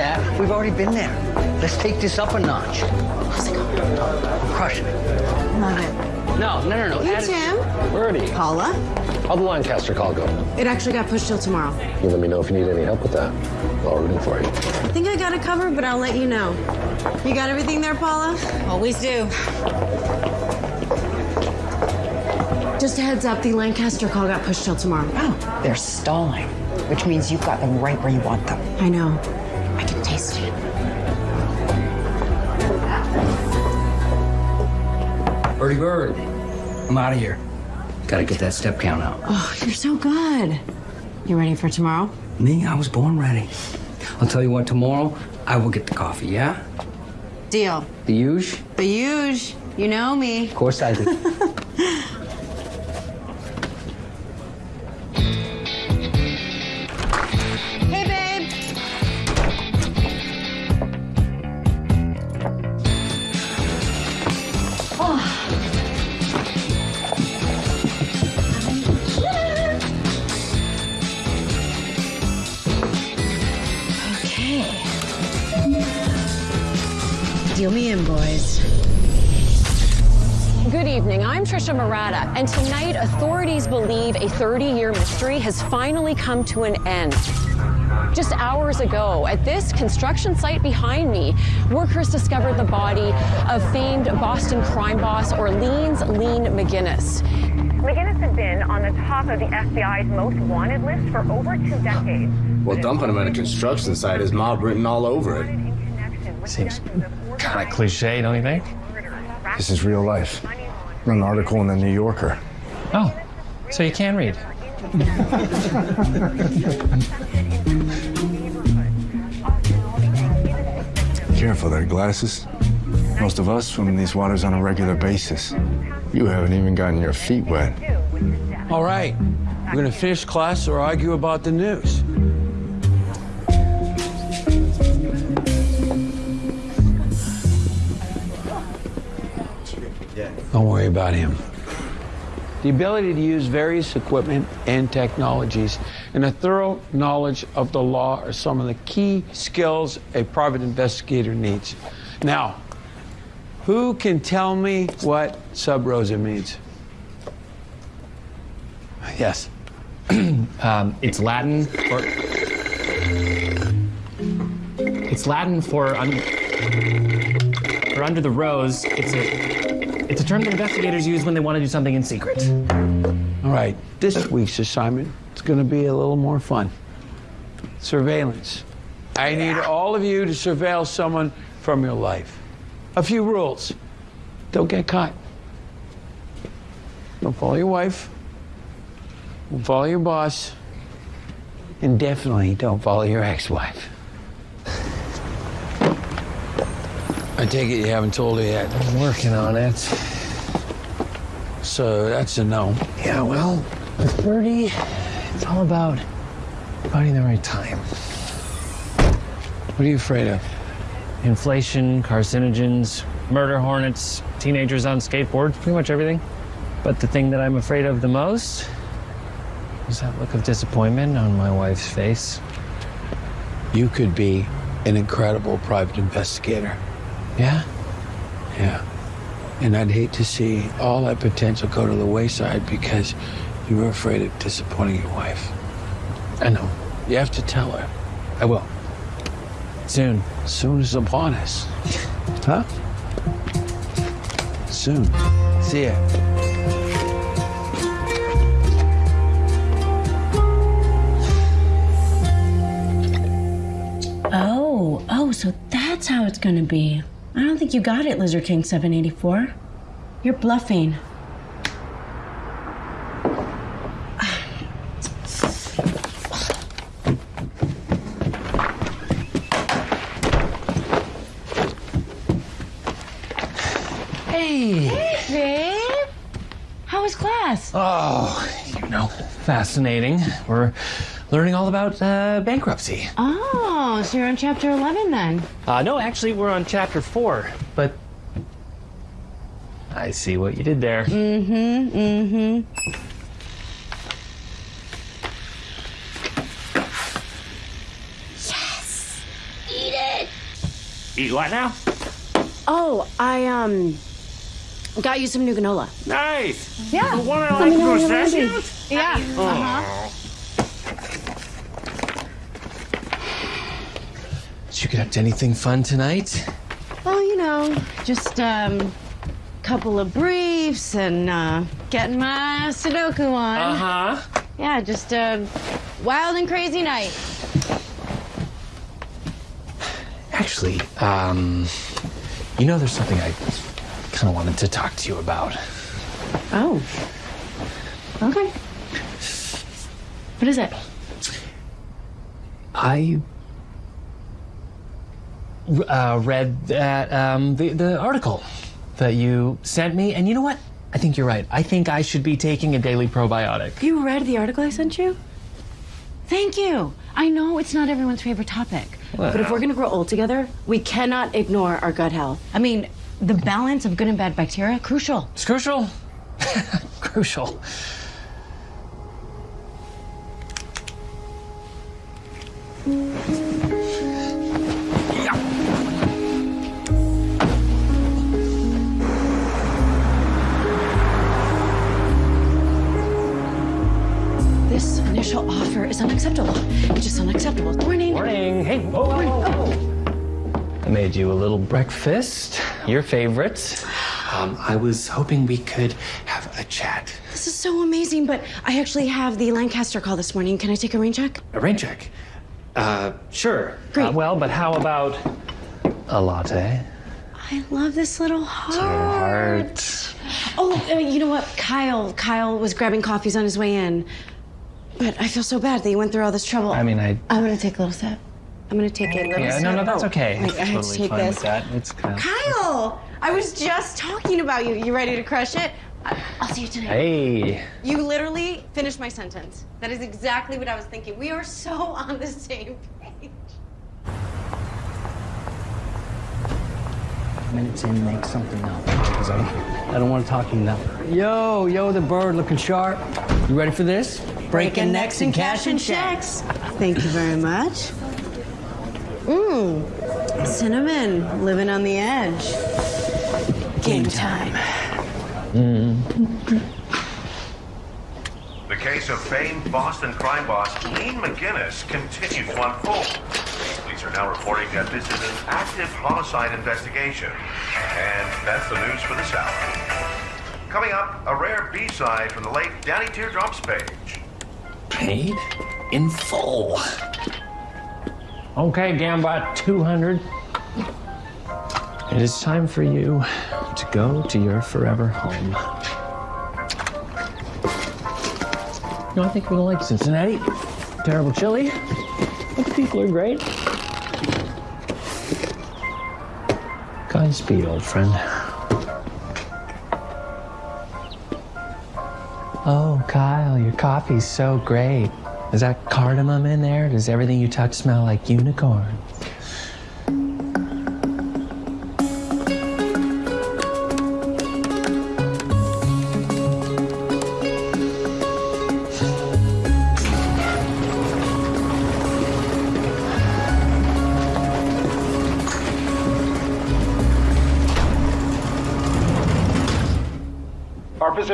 that. We've already been there. Let's take this up a notch. How's it going? Crush it. Love it. No, no, no, no. Hey, add Tim. Birdie, Paula. how'd the Lancaster call go? It actually got pushed till tomorrow. You let me know if you need any help with that. I'll rooting for you. I think I got it covered, but I'll let you know. You got everything there, Paula? Always do. Just a heads up, the Lancaster call got pushed till tomorrow. Oh, they're stalling, which means you've got them right where you want them. I know. Bird. I'm out of here. Gotta get that step count out. Oh, you're so good. You ready for tomorrow? Me, I was born ready. I'll tell you what, tomorrow I will get the coffee, yeah? Deal. The huge? The huge. You know me. Of course I do. evening. Murata, and tonight authorities believe a 30-year mystery has finally come to an end. Just hours ago, at this construction site behind me, workers discovered the body of famed Boston crime boss Orleans Lean McGinnis. McGinnis had been on the top of the FBI's most wanted list for over two decades. Well, dumping him at a construction site is mob written all over it. Seems Kind of cliche, don't you think? This is real life. An article in the New Yorker. Oh, so you can read. Careful there, glasses. Most of us swim in these waters on a regular basis. You haven't even gotten your feet wet. All right, we're gonna finish class or argue about the news. About him. The ability to use various equipment and technologies and a thorough knowledge of the law are some of the key skills a private investigator needs. Now, who can tell me what sub rosa means? Yes. um, it's Latin for. It's Latin for un, for under the rose. It's a it's a term that investigators use when they want to do something in secret. All right, this week's assignment is going to be a little more fun. Surveillance. I need all of you to surveil someone from your life. A few rules. Don't get caught. Don't follow your wife. Don't follow your boss. And definitely don't follow your ex-wife. I take it you haven't told her yet. I'm working on it. So that's a no. Yeah, well, with Birdie, it's all about finding the right time. What are you afraid of? Inflation, carcinogens, murder hornets, teenagers on skateboards, pretty much everything. But the thing that I'm afraid of the most is that look of disappointment on my wife's face. You could be an incredible private investigator. Yeah? Yeah. And I'd hate to see all that potential go to the wayside because you were afraid of disappointing your wife. I know. You have to tell her. I will. Soon. Soon is upon us. huh? Soon. See ya. Oh, oh, so that's how it's gonna be. I don't think you got it, Lizard King 784. You're bluffing. Hey! Hey, babe. How was class? Oh, you know, fascinating. We're learning all about uh, bankruptcy. Oh, so you're on chapter 11 then? Uh, no, actually, we're on chapter four, but I see what you did there. Mm-hmm, mm-hmm. Yes! Eat it! Eat what now? Oh, I um got you some new granola. Nice. Yeah. The one I like me know when you're ready. pistachios? Yeah. Oh. Uh-huh. Did you get up to anything fun tonight? Well, you know, just um couple of briefs and uh getting my Sudoku on. Uh-huh. Yeah, just a wild and crazy night. Actually, um, you know, there's something I kind of wanted to talk to you about. Oh. Okay. What is it? I uh, read that um, the the article that you sent me, and you know what? I think you're right. I think I should be taking a daily probiotic. You read the article I sent you? Thank you. I know it's not everyone's favorite topic, but if we're gonna grow old together, we cannot ignore our gut health. I mean, the balance of good and bad bacteria crucial. It's crucial. crucial. This initial offer is unacceptable. It's just unacceptable. Morning. Morning. Hey. Whoa, whoa, whoa. I made you a little breakfast, your favorite. Um, I was hoping we could have a chat. This is so amazing, but I actually have the Lancaster call this morning. Can I take a rain check? A rain check. Uh, sure. Great. Uh, well, but how about a latte? I love this little heart. Heart. Oh, uh, you know what? Kyle, Kyle was grabbing coffees on his way in. But I feel so bad that you went through all this trouble. I mean, I. I'm gonna take a little sip. I'm gonna take a little Yeah, sip. no, no, that's Oh, okay. wait, I had to totally take fine this. with that. It's kind of. Kyle, I was just talking about you. You ready to crush it? I- I'll see you tonight. Hey. You literally finished my sentence. That is exactly what I was thinking. We are so on the same page. minutes in, make something up. Because I don't, I don't want to talk to you now. Yo, yo, the bird looking sharp. You ready for this? Breaking necks and cashing checks. Thank you very much. Mmm, cinnamon, living on the edge. Game time. The case of famed Boston crime boss Ian McGinnis continues to unfold. Police are now reporting that this is an active homicide investigation. And that's the news for this hour. Coming up, a rare B-side from the late Danny Teardrops page. Paid in full. Okay, Gamba, 200. It is time for you to go to your forever home. No, I think we don't like Cincinnati. Terrible chili. But the people are great. Godspeed, old friend. Oh, Kyle, your coffee's so great. Is that cardamom in there? Does everything you touch smell like unicorn?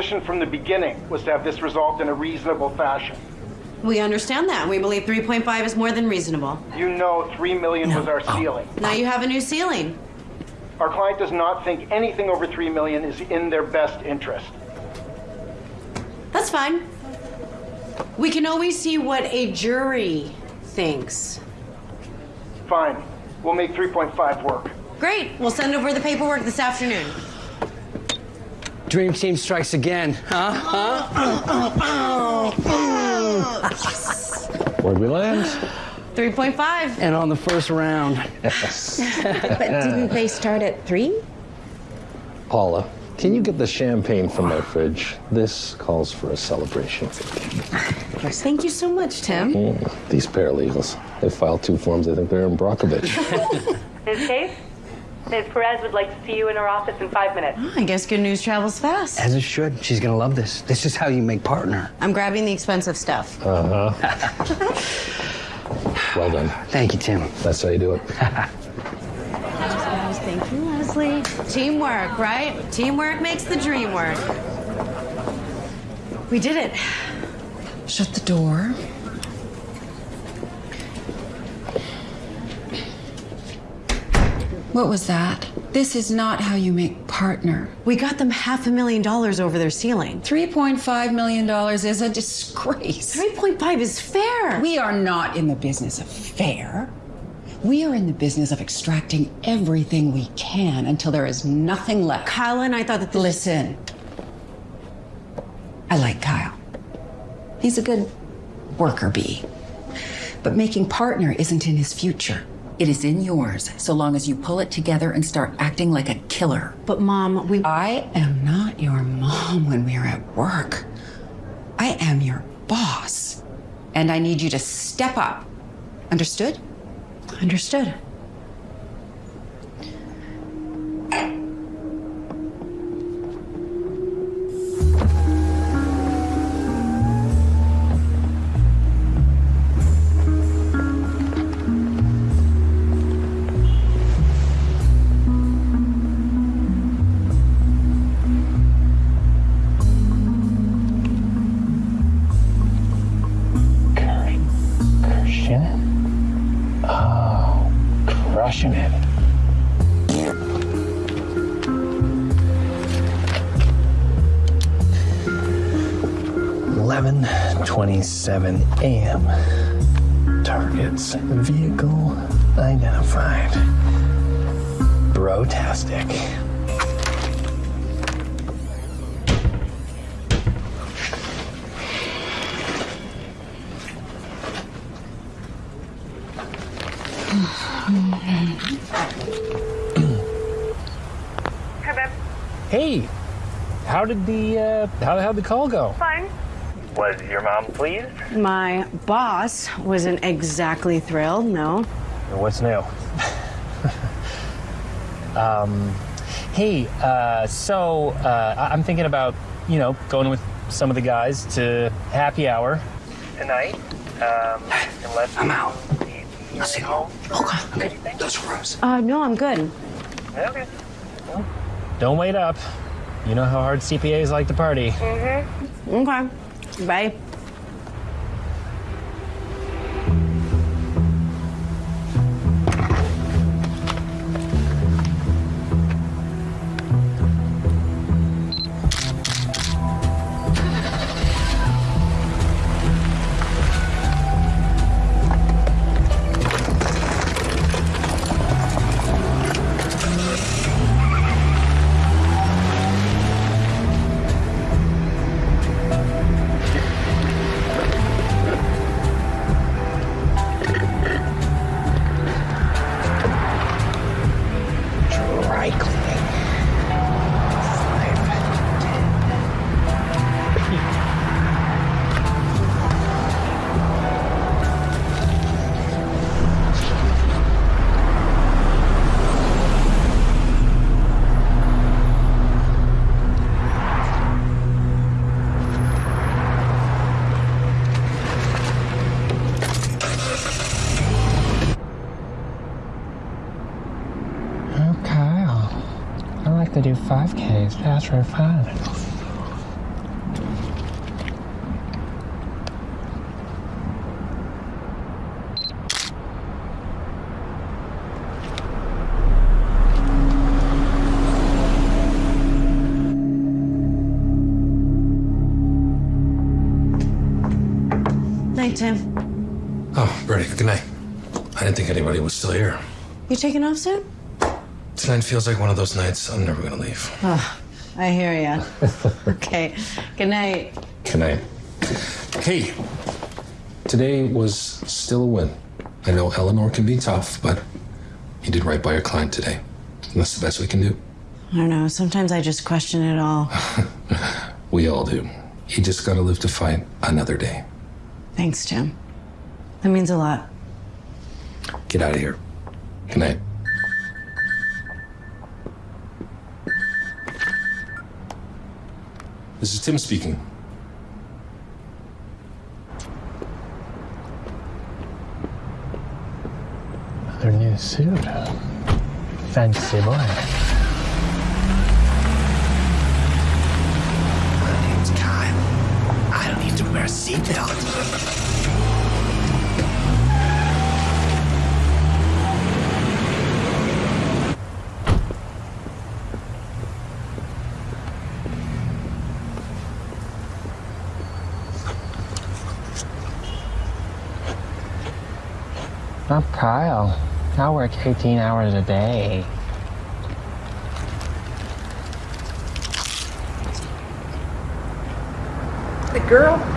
Position from the beginning was to have this resolved in a reasonable fashion. We understand that. We believe 3.5 is more than reasonable. You know 3 million was our ceiling. Now you have a new ceiling. Our client does not think anything over 3 million is in their best interest. That's fine. We can always see what a jury thinks. Fine. We'll make 3.5 work. Great. We'll send over the paperwork this afternoon. Dream Team strikes again, huh? Huh? Where'd we land? 3.5. And on the first round. Yes. but didn't they start at 3? Paula, can you get the champagne from my fridge? This calls for a celebration. Of course. Thank you so much, Tim. Mm, these paralegals. They filed two forms. I think they're Erin Brockovich. Ms. Case, Ms. Perez would like to see you in her office in five minutes. I guess good news travels fast. As it should. She's gonna love this. This is how you make partner. I'm grabbing the expensive stuff. Uh huh. well done. Thank you, Tim. That's how you do it. Thank you, Leslie. Teamwork, right? Teamwork makes the dream work. We did it. Shut the door. What was that? This is not how you make partner. We got them half a million dollars over their ceiling. $3.5 million is a disgrace. 3.5 is fair. We are not in the business of fair. We are in the business of extracting everything we can until there is nothing left. Kyle and I thought that Listen. I like Kyle. He's a good worker bee. But making partner isn't in his future. It is in yours, so long as you pull it together and start acting like a killer. But mom, we I am not your mom when we're at work. I am your boss. And I need you to step up. Understood? Understood. Did the uh, how how'd the call go? Fine. Was your mom pleased? My boss wasn't exactly thrilled, no. What's new? um, hey, uh, so uh, I- I'm thinking about you know going with some of the guys to happy hour tonight. Um, and let's. I'm out. I'll see you home. Okay. Okay. Those rooms. Uh, no, I'm good. Okay. Don't wait up. You know how hard CPAs like to party. Mm-hmm. Okay. Bye. 5K is past for fun. Night, Tim. Oh, Brady, good night. I didn't think anybody was still here. You taking off soon? Tonight feels like one of those nights I'm never gonna leave. Oh, I hear ya. okay. Good night. Good night. Hey, today was still a win. I know Eleanor can be tough, but you did right by your client today. And that's the best we can do. I don't know. Sometimes I just question it all. We all do. You just gotta live to fight another day. Thanks, Tim. That means a lot. Get out of here. Good night. This is Tim speaking. Another new suit. Fancy boy. My name's Kyle. I don't need to wear a seatbelt. I'm Kyle. I work 18 hours a day. The girl?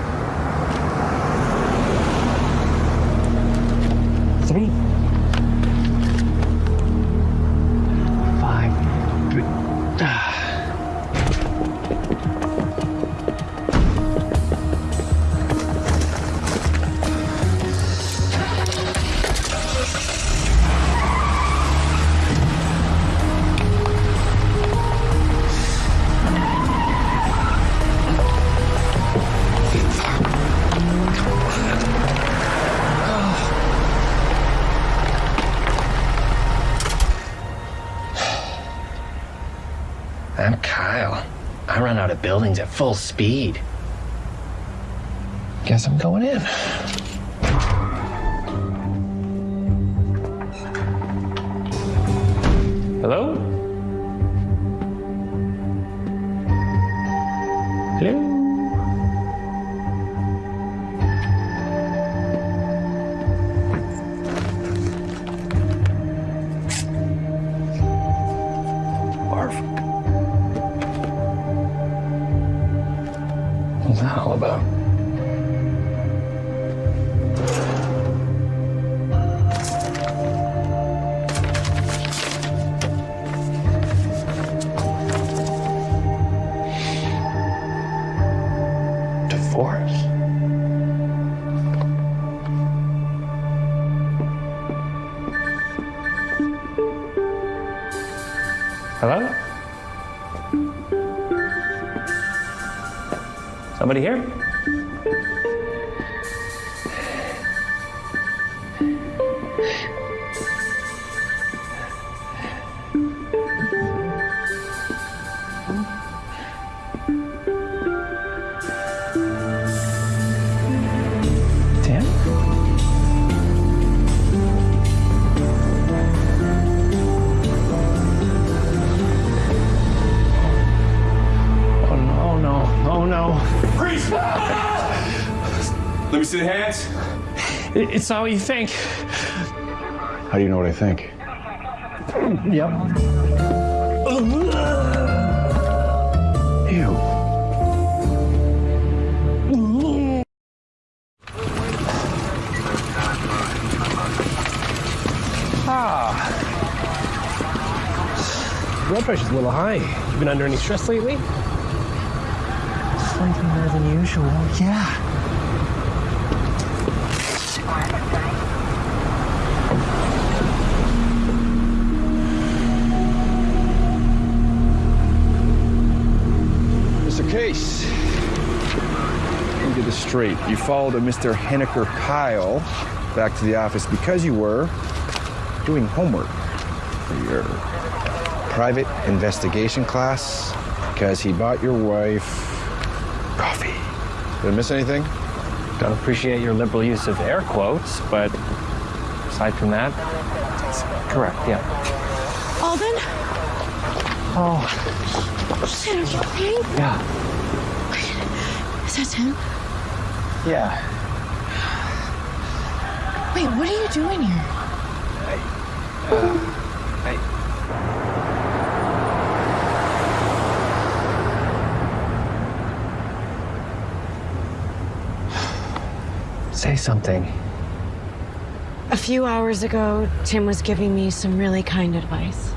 Speed. Guess I'm going in. It's not what you think. How do you know what I think? Yep. Ew. Ah. Blood pressure's a little high. You been under any stress lately? Slightly more than usual, yeah. Straight. You followed a Mr. Henniker Kyle back to the office because you were doing homework for your private investigation class because he bought your wife coffee. Did I miss anything? Don't appreciate your liberal use of air quotes, but aside from that, it's correct, yeah. Alden? Oh, Shit, are you okay? yeah. Is that Tim? Yeah. Wait, what are you doing here? Say something. A few hours ago, Tim was giving me some really kind advice.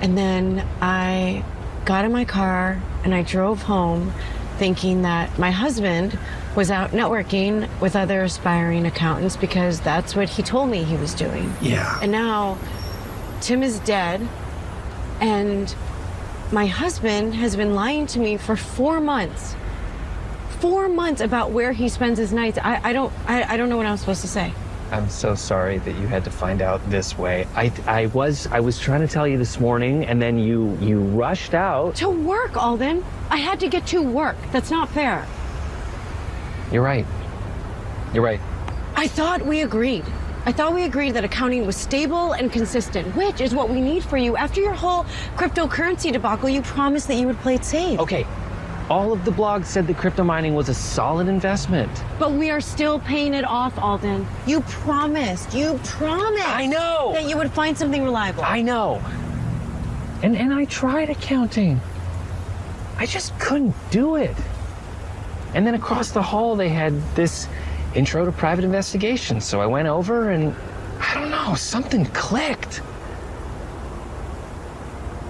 And then I got in my car and I drove home thinking that my husband was out networking with other aspiring accountants because that's what he told me he was doing. Yeah. And now Tim is dead and my husband has been lying to me for four months. Four months about where he spends his nights. I, I don't I, I don't know what I'm supposed to say. I'm so sorry that you had to find out this way. I I was I was trying to tell you this morning and then you you rushed out. To work, Alden. I had to get to work. That's not fair. You're right. You're right. I thought we agreed. I thought we agreed that accounting was stable and consistent, which is what we need for you. After your whole cryptocurrency debacle, you promised that you would play it safe. Okay. All of the blogs said that crypto mining was a solid investment. But we are still paying it off, Alden. You promised. You promised. I know. That you would find something reliable. I know. And and I tried accounting. I just couldn't do it. And then across the hall they had this intro to private investigation. So I went over and I don't know, something clicked.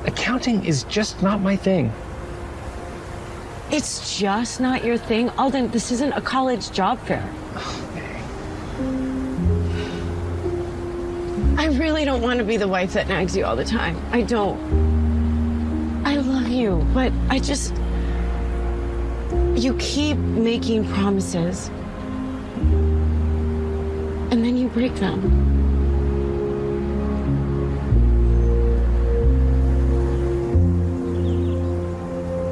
Accounting is just not my thing. It's just not your thing. Alden, this isn't a college job fair. I really don't want to be the wife that nags you all the time. I don't. I love you, but I just. You keep making promises. And then you break them.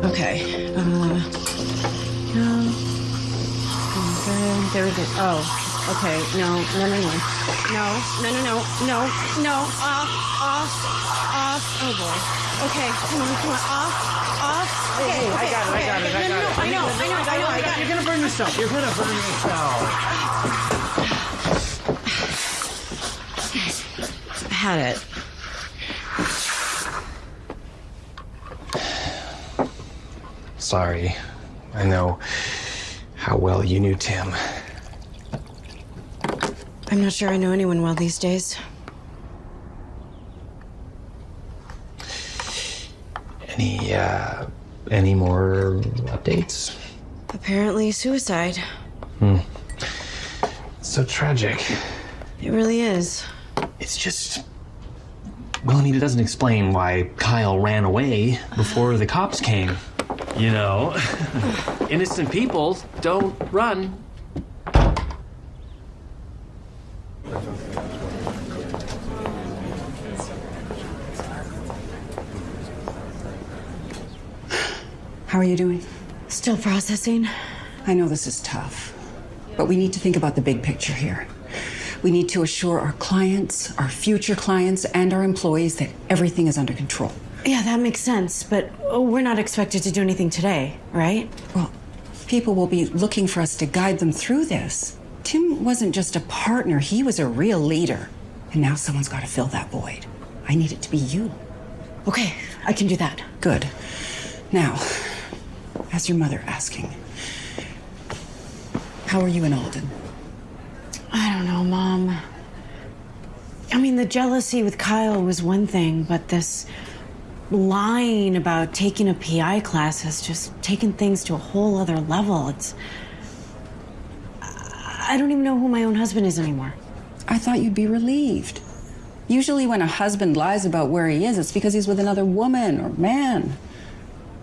Okay. Uh, no. There it is. Oh, okay. No, no, no, no. No, no, no, no, no, no. Off, off, off. Oh boy. Okay, come on, come on. Off, off. Okay, Hey, I got it, I got it. I No, got no, it. I know, I know, I know, I got it. You're gonna burn yourself. You're gonna burn yourself. I had it. Sorry. I know how well you knew Tim. I'm not sure I know anyone well these days. Any uh any more updates? Apparently, suicide. Hmm. So tragic. It really is. It's just well, I mean, it doesn't explain why Kyle ran away before the cops came. You know, innocent people don't run. How are you doing? Still processing. I know this is tough, but we need to think about the big picture here. We need to assure our clients, our future clients, and our employees that everything is under control. Yeah, that makes sense, but uh, we're not expected to do anything today, right? Well, people will be looking for us to guide them through this. Tim wasn't just a partner, he was a real leader. And now someone's got to fill that void. I need it to be you. Okay, I can do that. Good. Now, as your mother asking, how are you in Alden? I don't know, Mom. I mean, the jealousy with Kyle was one thing, but this lying about taking a PI class has just taken things to a whole other level. It's. I don't even know who my own husband is anymore. I thought you'd be relieved. Usually, when a husband lies about where he is, it's because he's with another woman or man.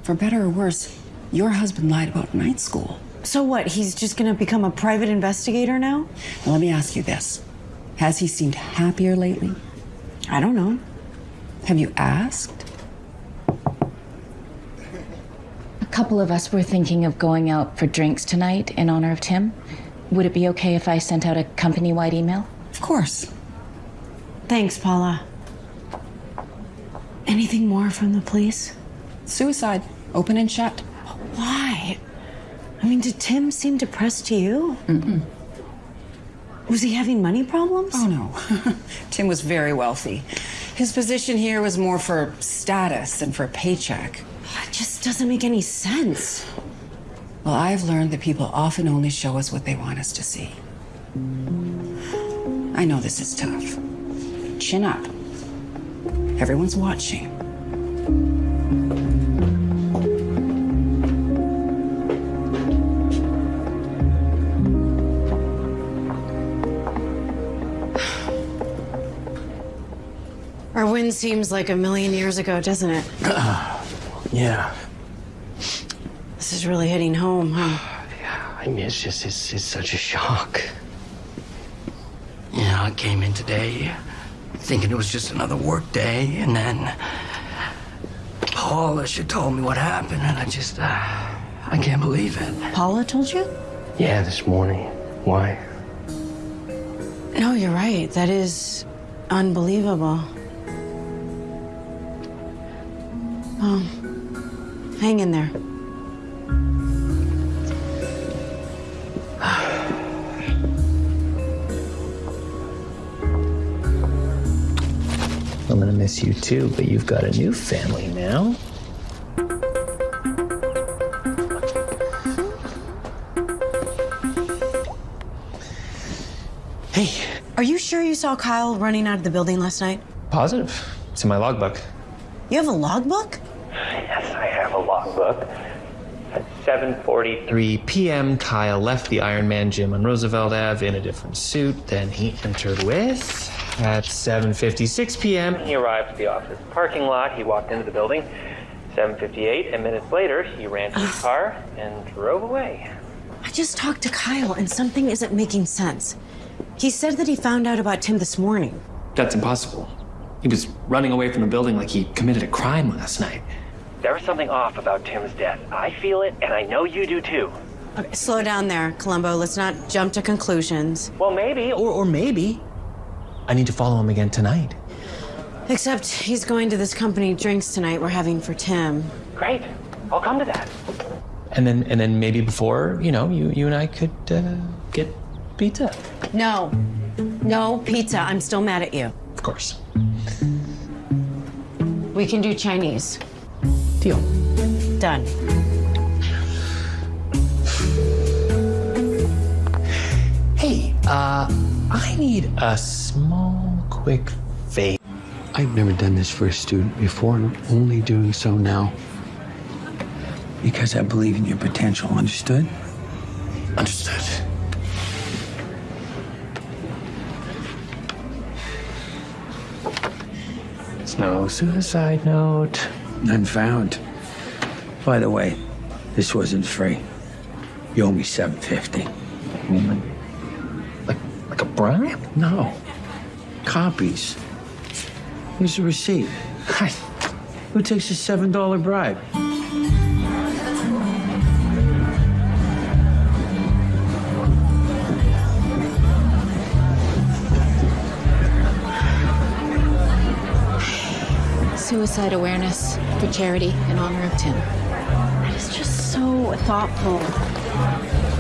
For better or worse, your husband lied about night school. So what? He's just gonna become a private investigator now? Now, let me ask you this Has he seemed happier lately? I don't know. Have you asked? A couple of us were thinking of going out for drinks tonight in honor of Tim. Would it be okay if I sent out a company wide email? Of course. Thanks, Paula. Anything more from the police? Suicide, open and shut. Why? I mean, did Tim seem depressed to you? Mm-mm. Was he having money problems? Oh, no. Tim was very wealthy. His position here was more for status than for a paycheck. It just doesn't make any sense. Well, I've learned that people often only show us what they want us to see. I know this is tough. Chin up. Everyone's watching. Our win seems like a million years ago, doesn't it? Yeah. This is really hitting home, huh? yeah, I mean, it's just, it's, it's such a shock. Yeah. know, I came in today thinking it was just another work day, and then Paula, she told me what happened, and I just, uh, I can't believe it. Paula told you? Yeah, this morning. Why? No, you're right. That is unbelievable. Oh, hang in there. I'm gonna miss you too, but you've got a new family now. Hey. Are you sure you saw Kyle running out of the building last night? Positive. It's in my logbook. You have a logbook? Yes, I logbook. At 7:43 p.m., Kyle left the Iron Man gym on Roosevelt Ave in a different suit than he entered with. At 7:56 p.m., he arrived at the office parking lot. He walked into the building. 7:58, and minutes later, he ran to his car and drove away. I just talked to Kyle and something isn't making sense. He said that he found out about Tim this morning. That's impossible. He was running away from the building like he committed a crime last night. There was something off about Tim's death. I feel it, and I know you do too. Okay, slow down there, Columbo. Let's not jump to conclusions. Well, maybe. Or, or maybe I need to follow him again tonight. Except he's going to this company drinks tonight we're having for Tim. Great. I'll come to that. And then, and then maybe before you know, you you and I could uh, get pizza. No. No pizza. I'm still mad at you. Of course. We can do Chinese. Deal. Done. Hey, uh, I need a small, quick favor. I've never done this for a student before, and I'm only doing so now. Because I believe in your potential, understood? Understood. It's no suicide note. None found. By the way, this wasn't free. You owe me seven fifty. Like, like a bribe? No. Copies. Here's the receipt. Who takes a seven dollar bribe? Suicide awareness for charity in honor of Tim. That is just so thoughtful.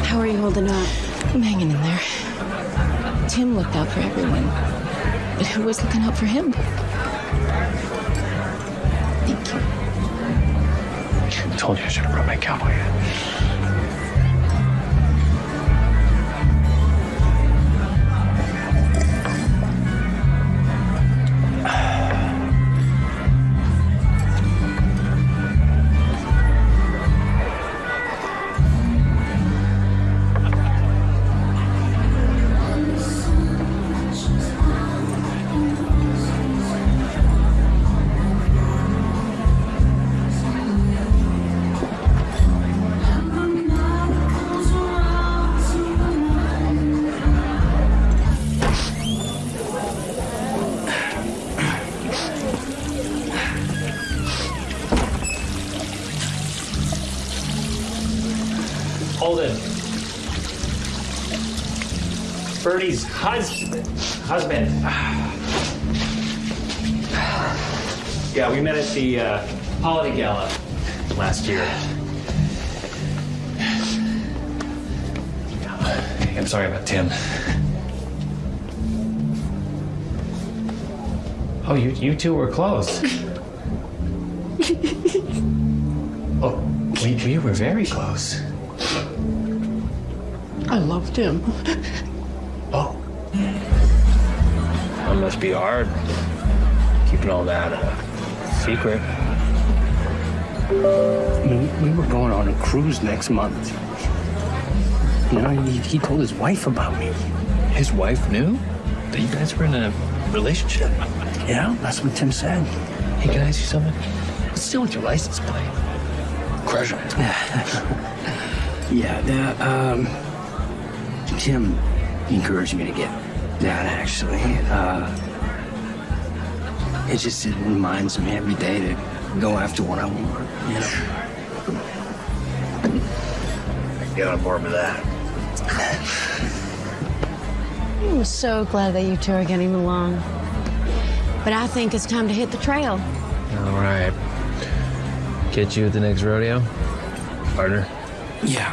How are you holding up? I'm hanging in there. Tim looked out for everyone. But who was looking out for him? Thank you. I told you I should have brought my cowboy hat. Birdie's husband. Husband. Yeah, we met at the uh, holiday gala last year. I'm sorry about Tim. Oh, you you two were close. oh, we, we were very close. I loved him. Must be hard. Keeping all that a secret. I mean, we were going on a cruise next month. You know, he, he told his wife about me. His wife knew that you guys were in a relationship. Yeah, that's what Tim said. Hey, can I ask you something? What's still with your license plate? Crushing it. Yeah, the, um, Tim encouraged me to get that, actually. Uh, it just it reminds me every day to go after what I want, you know? I get on board with that. I'm so glad that you two are getting along. But I think it's time to hit the trail. All right. Get you at the next rodeo, partner. Yeah.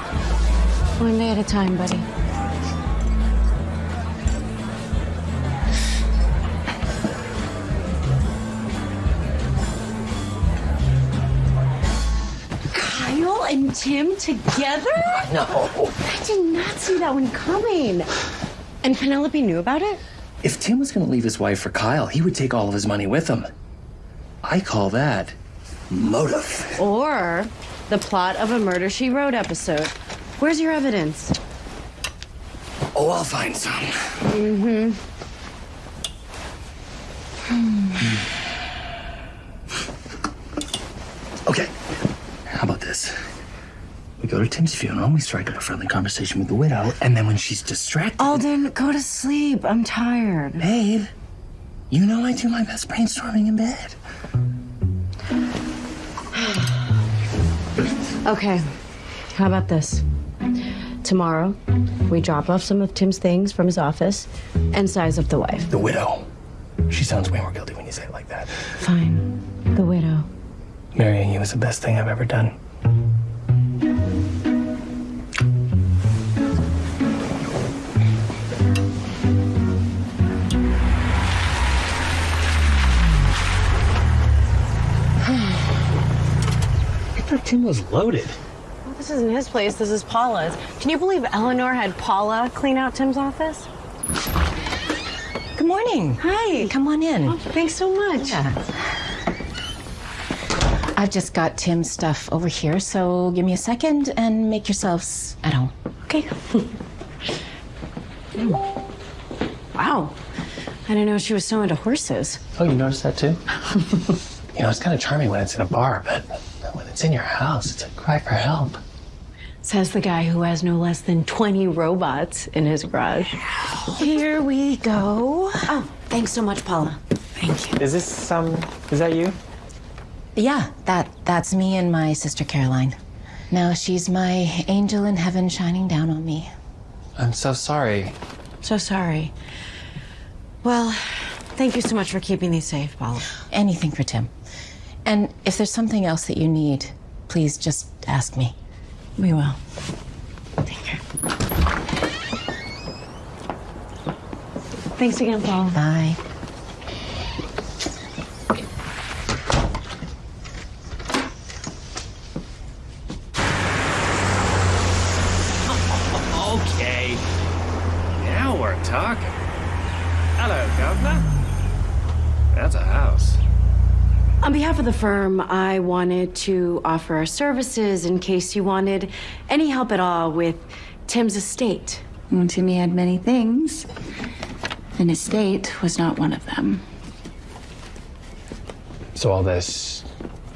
One day at a time, buddy. Tim together? No. I did not see that one coming. And Penelope knew about it? If Tim was going to leave his wife for Kyle, he would take all of his money with him. I call that motive. Or the plot of a Murder She Wrote episode. Where's your evidence? Oh, I'll find some. Mm-hmm. Okay. How about this? We go to Tim's funeral, we strike up a friendly conversation with the widow, and then when she's distracted. Alden, go to sleep. I'm tired. Babe, you know I do my best brainstorming in bed. Okay. How about this? Tomorrow, we drop off some of Tim's things from his office and size up the wife. The widow. She sounds way more guilty when you say it like that. Fine. The widow. Marrying you was the best thing I've ever done. Tim was loaded. Well, this isn't his place. This is Paula's. Can you believe Eleanor had Paula clean out Tim's office? Good morning. Hi. Come on in. Oh, thanks so much. I've just got Tim's stuff over here, so give me a second and make yourselves at home. Okay. Wow. I didn't know she was so into horses. Oh, you noticed that too? you know, it's kind of charming when it's in a bar, but when it's in your house, it's a cry for help. Says the guy who has no less than 20 robots in his garage. Here we go. Oh, thanks so much, Paula. Thank you. Is this um? Is that you? Yeah, that that's me and my sister Caroline. Now she's my angel in heaven shining down on me. I'm so sorry. So sorry. Well, thank you so much for keeping these safe, Paula. Anything for Tim. And if there's something else that you need, please just ask me. We will. Thank you. Thanks again, Paul. Bye. Okay. Now we're talking. Hello, Governor. That's a house. On behalf of the firm, I wanted to offer our services in case you wanted any help at all with Tim's estate. Well, Timmy had many things. An estate was not one of them. So all this.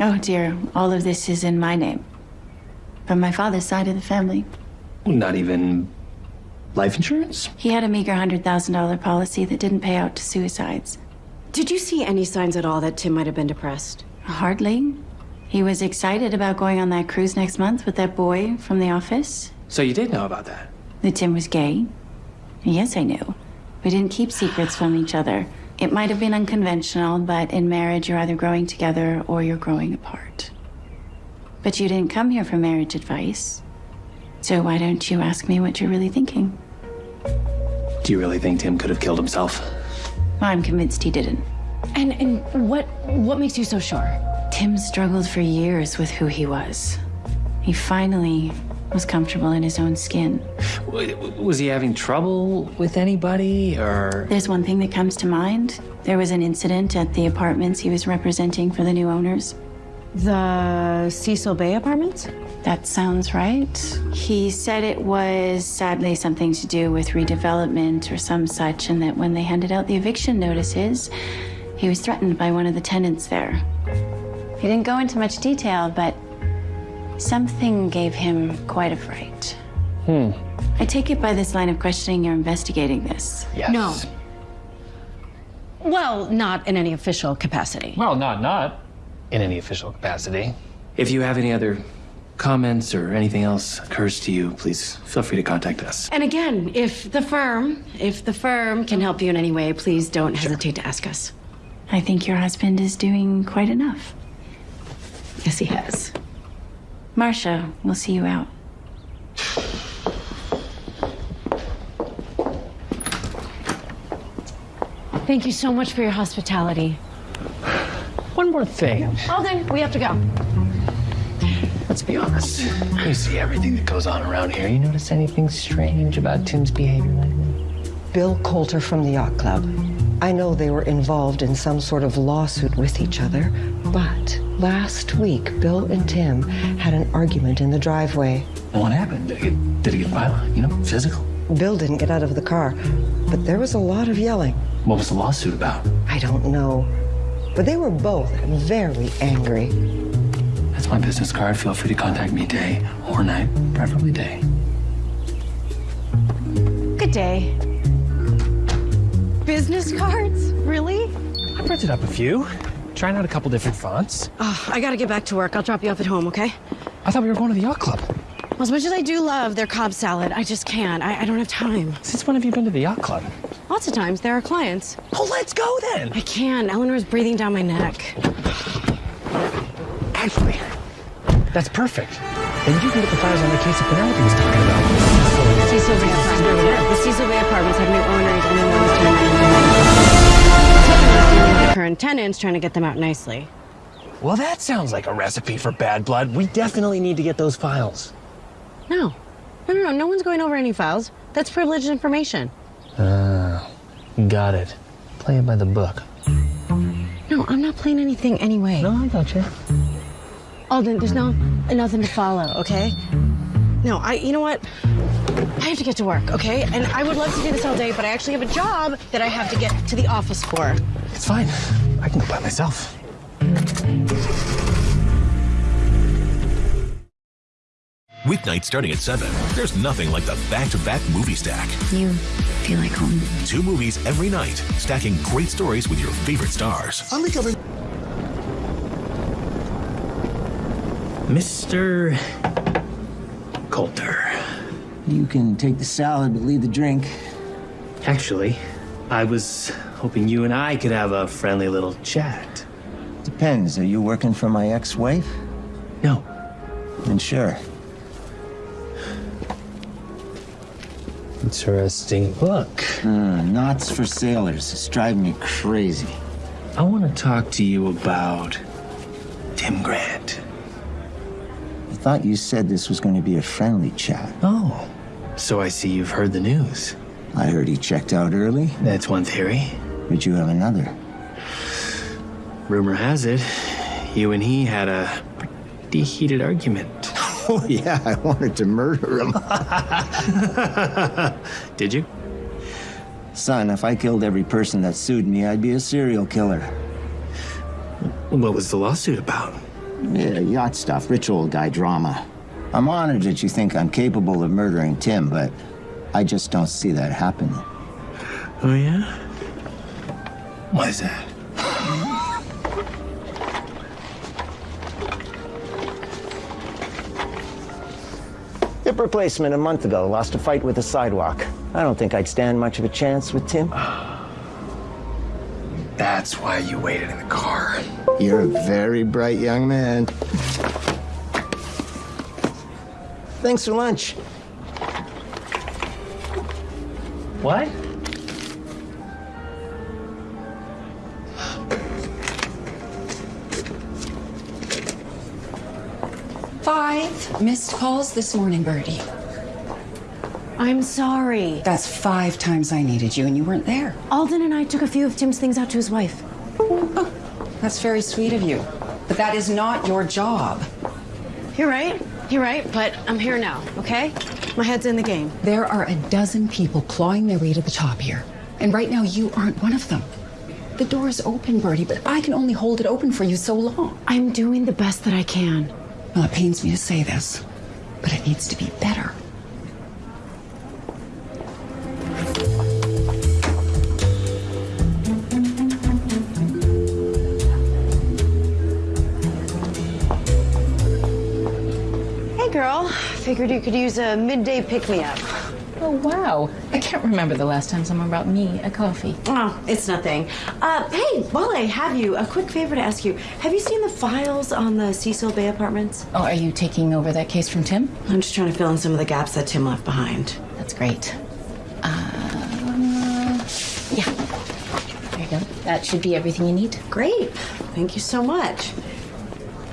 Oh dear, all of this is in my name. From my father's side of the family. Not even life insurance? He had a meager $100,000 policy that didn't pay out to suicides. Did you see any signs at all that Tim might have been depressed? Hardly. He was excited about going on that cruise next month with that boy from the office. So you did know about that? That Tim was gay? Yes, I knew. We didn't keep secrets from each other. It might have been unconventional, but in marriage, you're either growing together or you're growing apart. But you didn't come here for marriage advice. So why don't you ask me what you're really thinking? Do you really think Tim could have killed himself? I'm convinced he didn't. And and what what makes you so sure? Tim struggled for years with who he was. He finally was comfortable in his own skin. Was he having trouble with anybody, or? There's one thing that comes to mind. There was an incident at the apartments he was representing for the new owners. The Cecil Bay apartments? That sounds right. He said it was sadly something to do with redevelopment or some such, and that when they handed out the eviction notices, he was threatened by one of the tenants there. He didn't go into much detail, but something gave him quite a fright. Hmm. I take it by this line of questioning you're investigating this. Yes. No. Well, not in any official capacity. Well, not not in any official capacity. If you have any other comments or anything else occurs to you, please feel free to contact us. And again, if the firm, if the firm can help you in any way, please don't hesitate to ask us. I think your husband is doing quite enough. Yes, he has. Marcia, we'll see you out. Thank you so much for your hospitality. One more thing. Alden, we have to go. Let's be honest. You see everything that goes on around here. You notice anything strange about Tim's behavior lately? Bill Coulter from the Yacht Club. I know they were involved in some sort of lawsuit with each other, but last week, Bill and Tim had an argument in the driveway. What happened? Did it get, did it get violent? You know, physical? Bill didn't get out of the car, but there was a lot of yelling. What was the lawsuit about? I don't know. But they were both very angry. That's my business card. Feel free to contact me day or night, preferably day. Good day. Business cards? Really? I printed up a few. Trying out a couple different fonts. Oh, I gotta get back to work. I'll drop you off at home, okay? I thought we were going to the yacht club. Well, as much as I do love their Cobb salad, I just can't. I, I don't have time. Since when have you been to the yacht club? Lots of times. There are clients. Oh, let's go then. I can. Eleanor's breathing down my neck. Actually, that's perfect. Then you can get the files on the case that Penelope was talking about. Bay Apartments. The Cecil Bay Apartments have new owners and they want to with the current tenants, trying to get them out nicely. Well, that sounds like a recipe for bad blood. We definitely need to get those files. No. No, no, no. No one's going over any files. That's privileged information. Ah, got it. Play it by the book. No, I'm not playing anything anyway. No, I got you. Alden, there's no nothing to follow, okay? No, I. You know what? I have to get to work, okay? And I would love to do this all day, but I actually have a job that I have to get to the office for. It's fine. I can go by myself. Weeknight starting at 7. There's nothing like the back-to-back movie stack. You feel like home. Two movies every night, stacking great stories with your favorite stars. I'm recovering. Mr. Coulter. You can take the salad, but leave the drink. Actually, I was hoping you and I could have a friendly little chat. Depends. Are you working for my ex-wife? No. Then sure. Interesting book. Uh, knots for sailors. It's driving me crazy. I want to talk to you about Tim Grant. I thought you said this was going to be a friendly chat. Oh, so I see you've heard the news. I heard he checked out early. That's one theory. But you have another. Rumor has it, you and he had a pretty heated argument. Oh, yeah, I wanted to murder him. Did you? Son, if I killed every person that sued me, I'd be a serial killer. What was the lawsuit about? Yeah, yacht stuff, rich old guy drama. I'm honored that you think I'm capable of murdering Tim, but I just don't see that happening. Oh, yeah? Why is that? Hip replacement a month ago. Lost a fight with a sidewalk. I don't think I'd stand much of a chance with Tim. That's why you waited in the car. You're a very bright young man. Thanks for lunch. What? Five missed calls this morning, Bertie. I'm sorry. That's five times I needed you and you weren't there. Alden and I took a few of Tim's things out to his wife. Oh, that's very sweet of you. But that is not your job. You're right. You're right, but I'm here now, okay? My head's in the game. There are a dozen people clawing their way to the top here. And right now, you aren't one of them. The door is open, Bertie, but I can only hold it open for you so long. I'm doing the best that I can. Well, it pains me to say this, but it needs to be better. I figured you could use a midday pick me up. Oh, wow. I can't remember the last time someone brought me a coffee. Oh, it's nothing. Uh, hey, while I have you, a quick favor to ask you. Have you seen the files on the Cecil Bay apartments? Oh, are you taking over that case from Tim? I'm just trying to fill in some of the gaps that Tim left behind. That's great. Uh, yeah. There you go. That should be everything you need. Great. Thank you so much.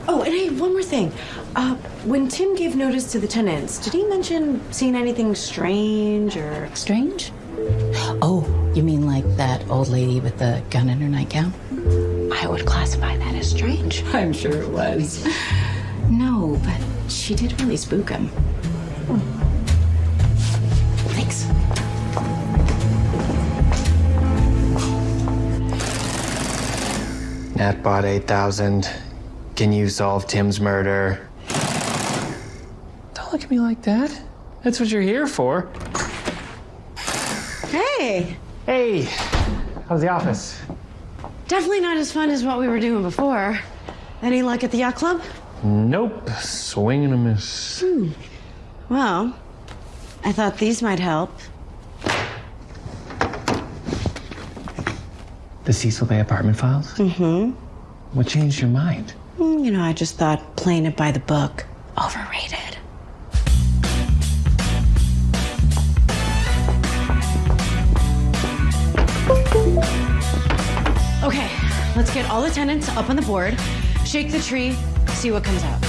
Oh, and hey, one more thing. Uh, when Tim gave notice to the tenants, did he mention seeing anything strange or. Strange? Oh, you mean like that old lady with the gun in her nightgown? I would classify that as strange. I'm sure it was. No, but she did really spook him. Thanks. Natbot 8000. Can you solve Tim's murder? Don't look at me like that. That's what you're here for. Hey! Hey! How's the office? Definitely not as fun as what we were doing before. Any luck at the yacht club? Nope. Swing and a miss. Hmm. Well, I thought these might help. The Cecil Bay apartment files? Mm-hmm. What changed your mind? Mm, You know, I just thought playing it by the book. Overrated. Let's get all the tenants up on the board, shake the tree, see what comes out.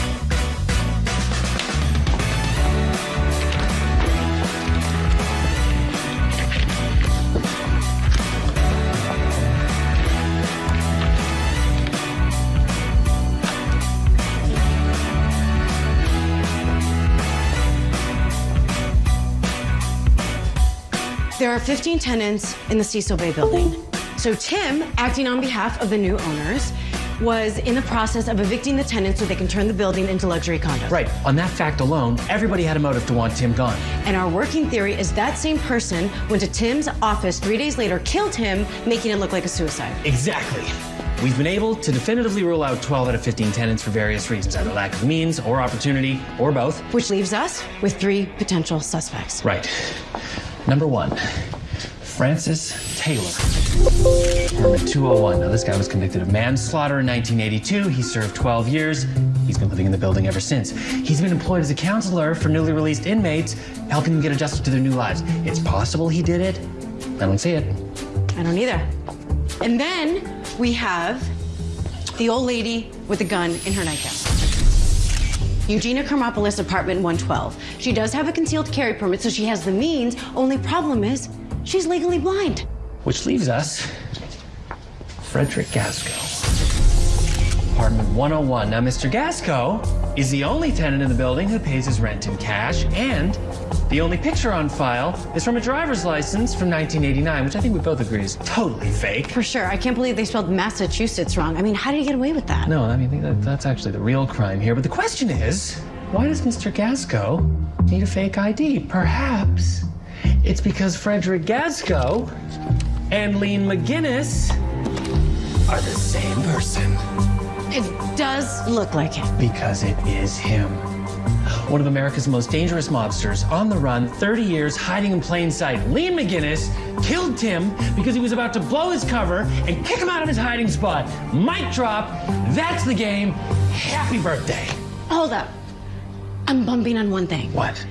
There are 15 tenants in the Cecil Bay building. So Tim, acting on behalf of the new owners, was in the process of evicting the tenants so they can turn the building into luxury condos. Right. On that fact alone, everybody had a motive to want Tim gone. And our working theory is that same person went to Tim's office three days later, killed him, making it look like a suicide. Exactly. We've been able to definitively rule out 12 out of 15 tenants for various reasons, either lack of means or opportunity or both. Which leaves us with three potential suspects. Right. Number one, Francis Taylor. Apartment 201. Now, this guy was convicted of manslaughter in 1982. He served 12 years. He's been living in the building ever since. He's been employed as a counselor for newly released inmates, helping them get adjusted to their new lives. It's possible he did it. I don't see it. I don't either. And then we have the old lady with the gun in her nightgown. Eugenia Karmopoulos, apartment 112. She does have a concealed carry permit, so she has the means. Only problem is, she's legally blind. Which leaves us Frederick Gasco. Apartment 101. Now, Mr. Gasco is the only tenant in the building who pays his rent in cash, and the only picture on file is from a driver's license from 1989, which I think we both agree is totally fake. For sure. I can't believe they spelled Massachusetts wrong. I mean, how did he get away with that? No, I mean, that, that's actually the real crime here. But the question is, why does Mr. Gasco need a fake ID? Perhaps it's because Frederick Gasco and Lean McGinnis are the same person. It does look like him. Because it is him. One of America's most dangerous mobsters, on the run, 30 years, hiding in plain sight. Lean McGinnis killed Tim because he was about to blow his cover and kick him out of his hiding spot. Mic drop. That's the game. Happy birthday. Hold up. I'm bumping on one thing. What?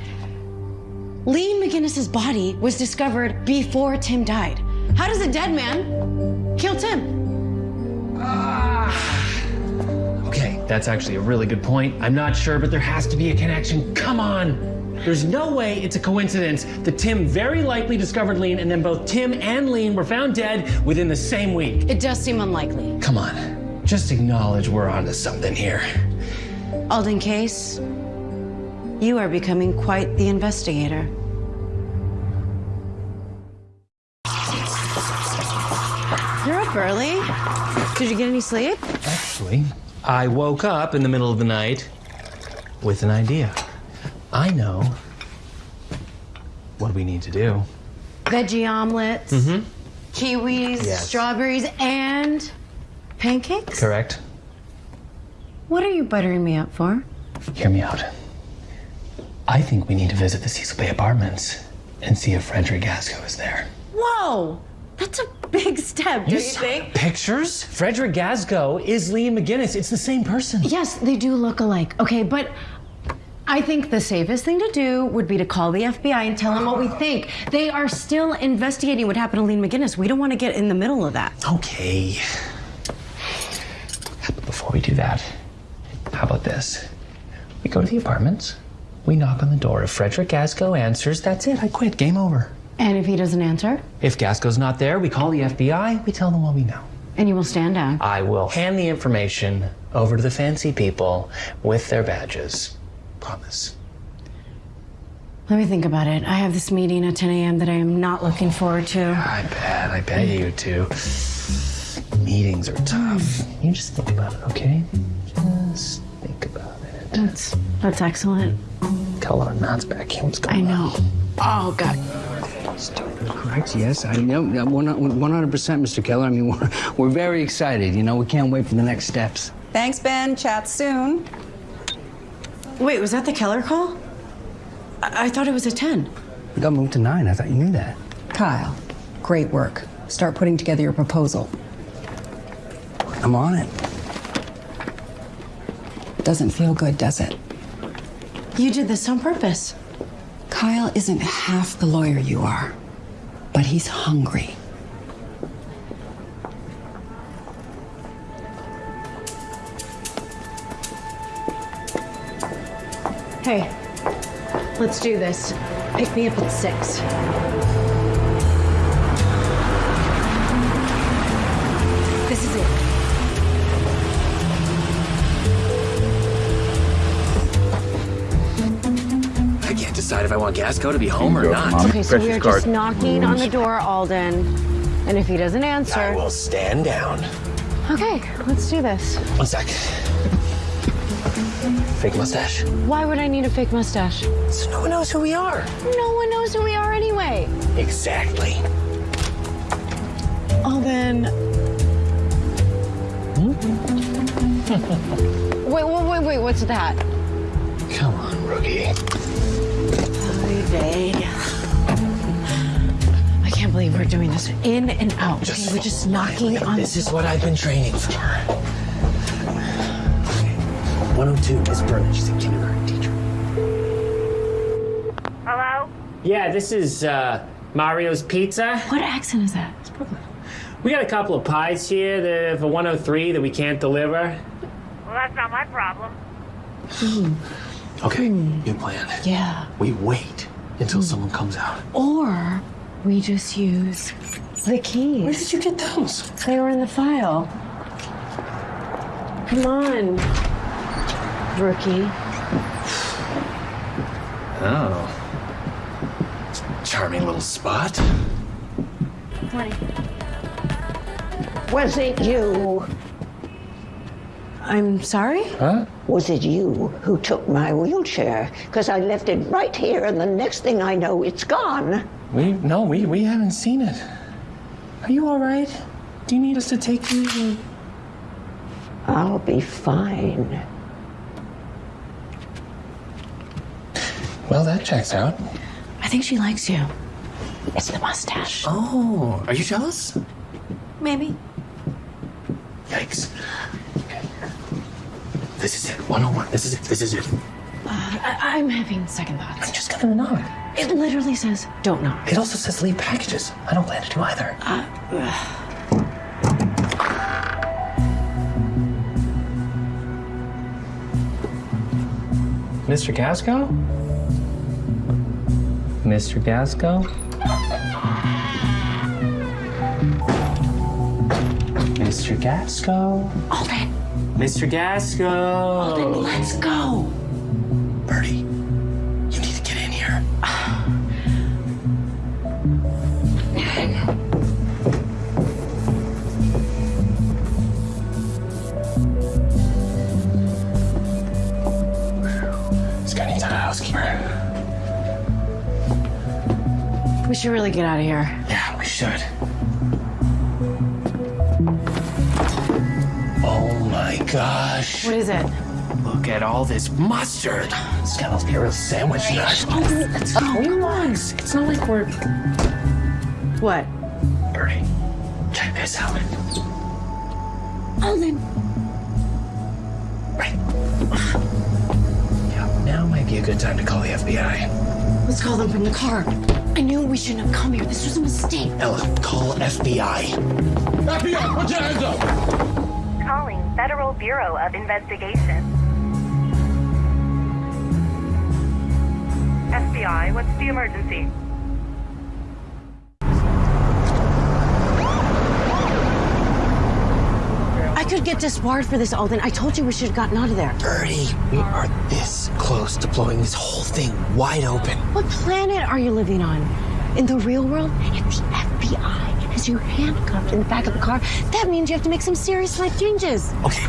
Lean McGinnis's body was discovered before Tim died. How does a dead man kill Tim? Ah. Okay, that's actually a really good point. I'm not sure, but there has to be a connection. Come on. There's no way it's a coincidence that Tim very likely discovered Lean and then both Tim and Lean were found dead within the same week. It does seem unlikely. Come on. Just acknowledge we're onto something here. Alden Case, you are becoming quite the investigator. Early. Did you get any sleep? Actually, I woke up in the middle of the night with an idea. I know what we need to do. Veggie omelets, Mm-hmm. kiwis, Yes. strawberries, and pancakes? Correct. What are you buttering me up for? Hear me out. I think we need to visit the Cecil Bay Apartments and see if Frederick Gasco is there. Whoa! That's a big step, don't you, think? Pictures? Frederick Gasco is Liam McGinnis. It's the same person. Yes, they do look alike. Okay, but I think the safest thing to do would be to call the FBI and tell them what we think. They are still investigating what happened to Lean McGinnis. We don't want to get in the middle of that. Okay. But before we do that, how about this? We go to the apartments, we knock on the door. If Frederick Gasco answers, that's it. I quit. Game over. And if he doesn't answer? If Gasco's not there, we call the FBI, we tell them what we know. And you will stand down. I will hand the information over to the fancy people with their badges. Promise. Let me think about it. I have this meeting at 10 a.m. that I am not looking forward to. I bet, I bet you too. Meetings are tough. You just think about it, okay? Just think about it. That's that's excellent. Got a lot of Matt's back here. What's going I know. Oh God. Correct, yes. I know. 100%, Mr. Keller. I mean, we're, we're very excited. You know, we can't wait for the next steps. Thanks, Ben. Chat soon. Wait, was that the Keller call? I, I thought it was a 10. We got moved to nine. I thought you knew that. Kyle, great work. Start putting together your proposal. I'm on it. Doesn't feel good, does it? You did this on purpose. Kyle isn't half the lawyer you are, but he's hungry. Hey, let's do this. Pick me up at six. Decide if I want Gasco to be home or not. Okay, so we are just knocking on the door, Alden. And if he doesn't answer. I will stand down. Okay, let's do this. One sec. Fake mustache. Why would I need a fake mustache? So no one knows who we are. No one knows who we are anyway. Exactly. Alden. Hmm? wait, wait, wait, wait, what's that? Come on, rookie. I can't believe we're doing this. In and out. Okay, we're just knocking on. This is what I've been training for. 102, Miss Burnett. She's a kindergarten teacher. Hello? Yeah, this is uh, Mario's Pizza. What accent is that? It's Brooklyn. We got a couple of pies here that, for 103 that we can't deliver. Well, that's not my problem. Okay, new plan. Yeah. We wait until someone comes out. Or we just use the keys. Where did you get those? They were in the file. Come on, rookie. Oh. Charming little spot. Morning. Was it you? I'm sorry? Huh? Was it you who took my wheelchair? Because I left it right here, and the next thing I know, it's gone. We no, we we haven't seen it. Are you all right? Do you need us to take you? I'll be fine. Well, that checks out. I think she likes you. It's the mustache. Oh, are you jealous? Maybe. Yikes. Okay. This is it. 101. This is it. This is it. Uh, I- I'm having second thoughts. I'm just gonna knock. It literally says, don't knock. It also says leave packages. I don't plan to do either. Uh, Mr. Gasco? Mr. Gasco? Mr. Gasco? Alden. Mr. Gasco! Alden, let's go. Bertie, you need to get in here. This guy needs a housekeeper. We should really get out of here. Yeah, we should. Gosh. What is it? Look at all this mustard. Oh, it's gonna be a real sandwich nut. Let's go. Oh, come on. It's not like we're. What? Bertie, check this out. Oh, Alden. Yeah, now might be a good time to call the FBI. Let's call them from the car. I knew we shouldn't have come here. This was a mistake. Ella, call FBI. FBI, put your hands up! Calling Federal Bureau of Investigation. FBI, what's the emergency? I could get disbarred for this, Alden. I told you we should have gotten out of there. Bertie, we are this close to blowing this whole thing wide open. What planet are you living on? In the real world, if the FBI has you handcuffed in the back of the car, that means you have to make some serious life changes. Okay.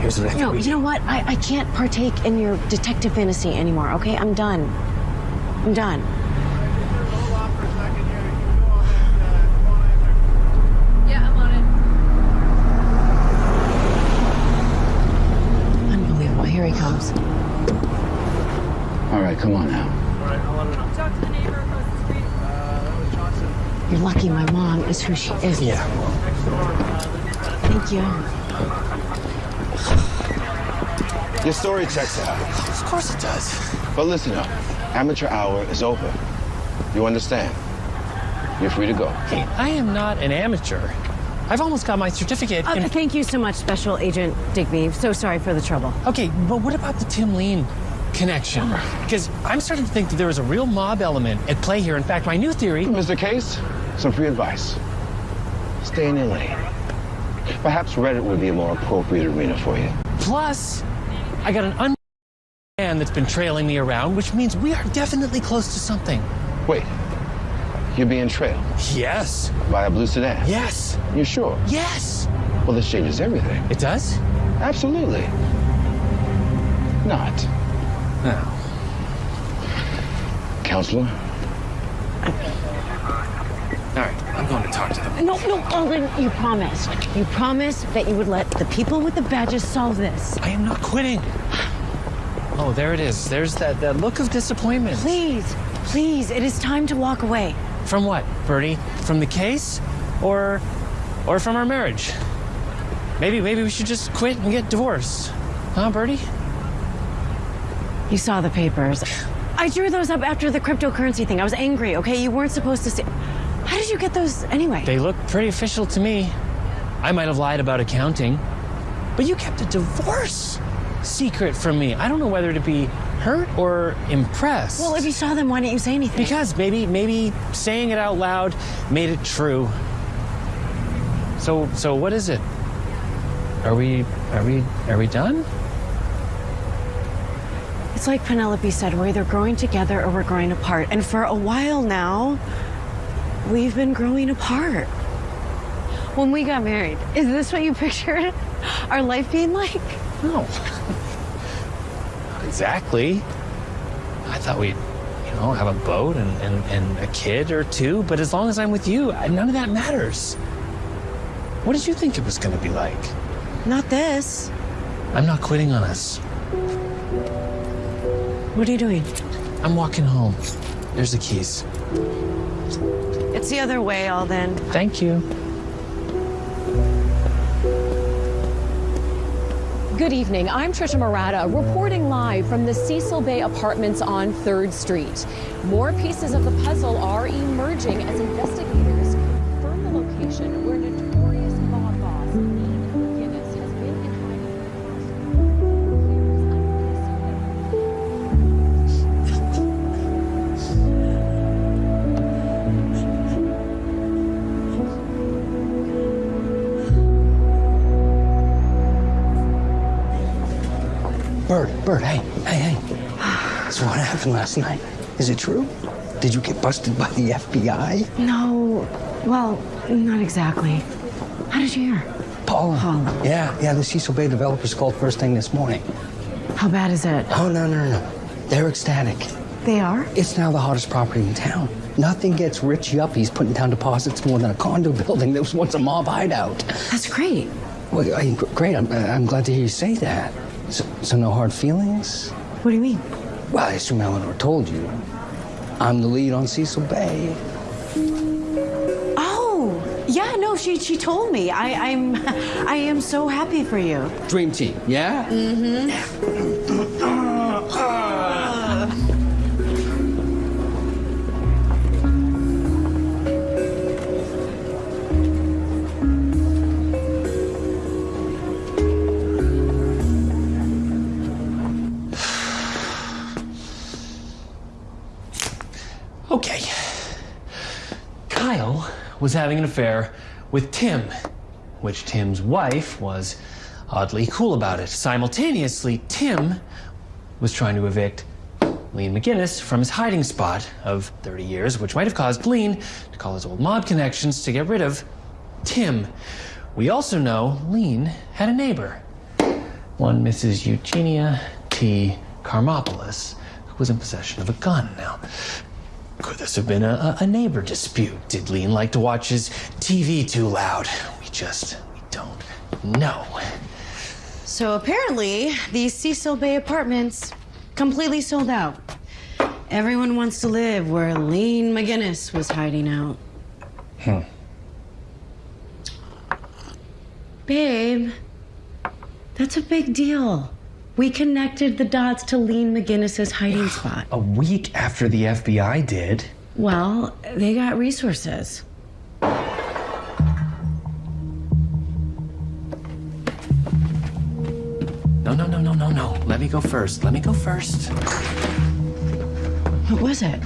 Here's what I think No, we you know what? I, I can't partake in your detective fantasy anymore, okay? I'm done. I'm done. Yeah, I'm on it. Unbelievable. Here he comes. All right, come on now. Talk to the neighbor across the street. You're lucky my mom is who she is. Yeah. Thank you. Your story checks out. Of course it does. But listen up. Amateur hour is over. You understand? You're free to go. Hey, I am not an amateur. I've almost got my certificate. Uh, in- thank you so much, Special Agent Digby. So sorry for the trouble. Okay, but what about the Tim Lean connection? Because I'm starting to think that there is a real mob element at play here. In fact, my new theory. Mr. Case, some free advice. Stay in your lane. Perhaps Reddit would be a more appropriate arena for you. Plus, I got an un man that's been trailing me around, which means we are definitely close to something. Wait, you're being trailed Yes. by a blue sedan? Yes. You sure? Yes. Well, this changes everything. It does? Absolutely. Not. No. Counselor? All right, I'm going to talk to them. No, no, Alden, you promised. You promised that you would let the people with the badges solve this. I am not quitting. Oh, there it is. There's that, that look of disappointment. Please, please, it is time to walk away. From what, Bertie? From the case? Or or from our marriage? Maybe maybe we should just quit and get divorced. Huh, Bertie? You saw the papers. I drew those up after the cryptocurrency thing. I was angry, okay? You weren't supposed to see. Did you get those anyway? They look pretty official to me. I might have lied about accounting, but you kept a divorce secret from me. I don't know whether to be hurt or impressed. Well, if you saw them, why didn't you say anything? Because maybe maybe saying it out loud made it true. So so what is it? Are we are we are we done? It's like Penelope said, we're either growing together or we're growing apart. And for a while now, we've been growing apart. When we got married, is this what you pictured our life being like? No. Not exactly. I thought we'd, you know, have a boat and, and, and a kid or two, but as long as I'm with you, none of that matters. What did you think it was going to be like? Not this. I'm not quitting on us. What are you doing? I'm walking home. There's the keys. It's the other way, Alden. Thank you. Good evening. I'm Trisha Murata, reporting live from the Cecil Bay Apartments on 3rd Street. More pieces of the puzzle are emerging as investigators happened last night? Is it true? Did you get busted by the FBI? No, well, not exactly. How did you hear? Paula. Paula. Yeah, yeah, the Cecil Bay developers called first thing this morning. How bad is it? Oh, no, no, no. They're ecstatic. They are? It's now the hottest property in town. Nothing gets rich yuppies putting down deposits more than a condo building that was once a mob hideout. That's great. Well, I, great. I'm, I'm glad to hear you say that. So, so no hard feelings? What do you mean? Well, I assume Eleanor told you. I'm the lead on Cecil Bay. Oh, yeah, no, she she told me. I, I'm I am so happy for you. Dream team, yeah? Mm-hmm. was having an affair with Tim, which Tim's wife was oddly cool about it. Simultaneously, Tim was trying to evict Lean McGinnis from his hiding spot of 30 years, which might have caused Lean to call his old mob connections to get rid of Tim. We also know Lean had a neighbor, one Mrs. Eugenia T. Carmopoulos, who was in possession of a gun. Now, could this have been a, a neighbor dispute? Did Lean like to watch his TV too loud? We just we don't know. So apparently, these Cecil Bay apartments completely sold out. Everyone wants to live where Lean McGinnis was hiding out. Hmm. Babe, that's a big deal. We connected the dots to Lean McGinnis's hiding spot. A week after the FBI did. Well, they got resources. No, no, no, no, no, no. Let me go first. Let me go first. What was it?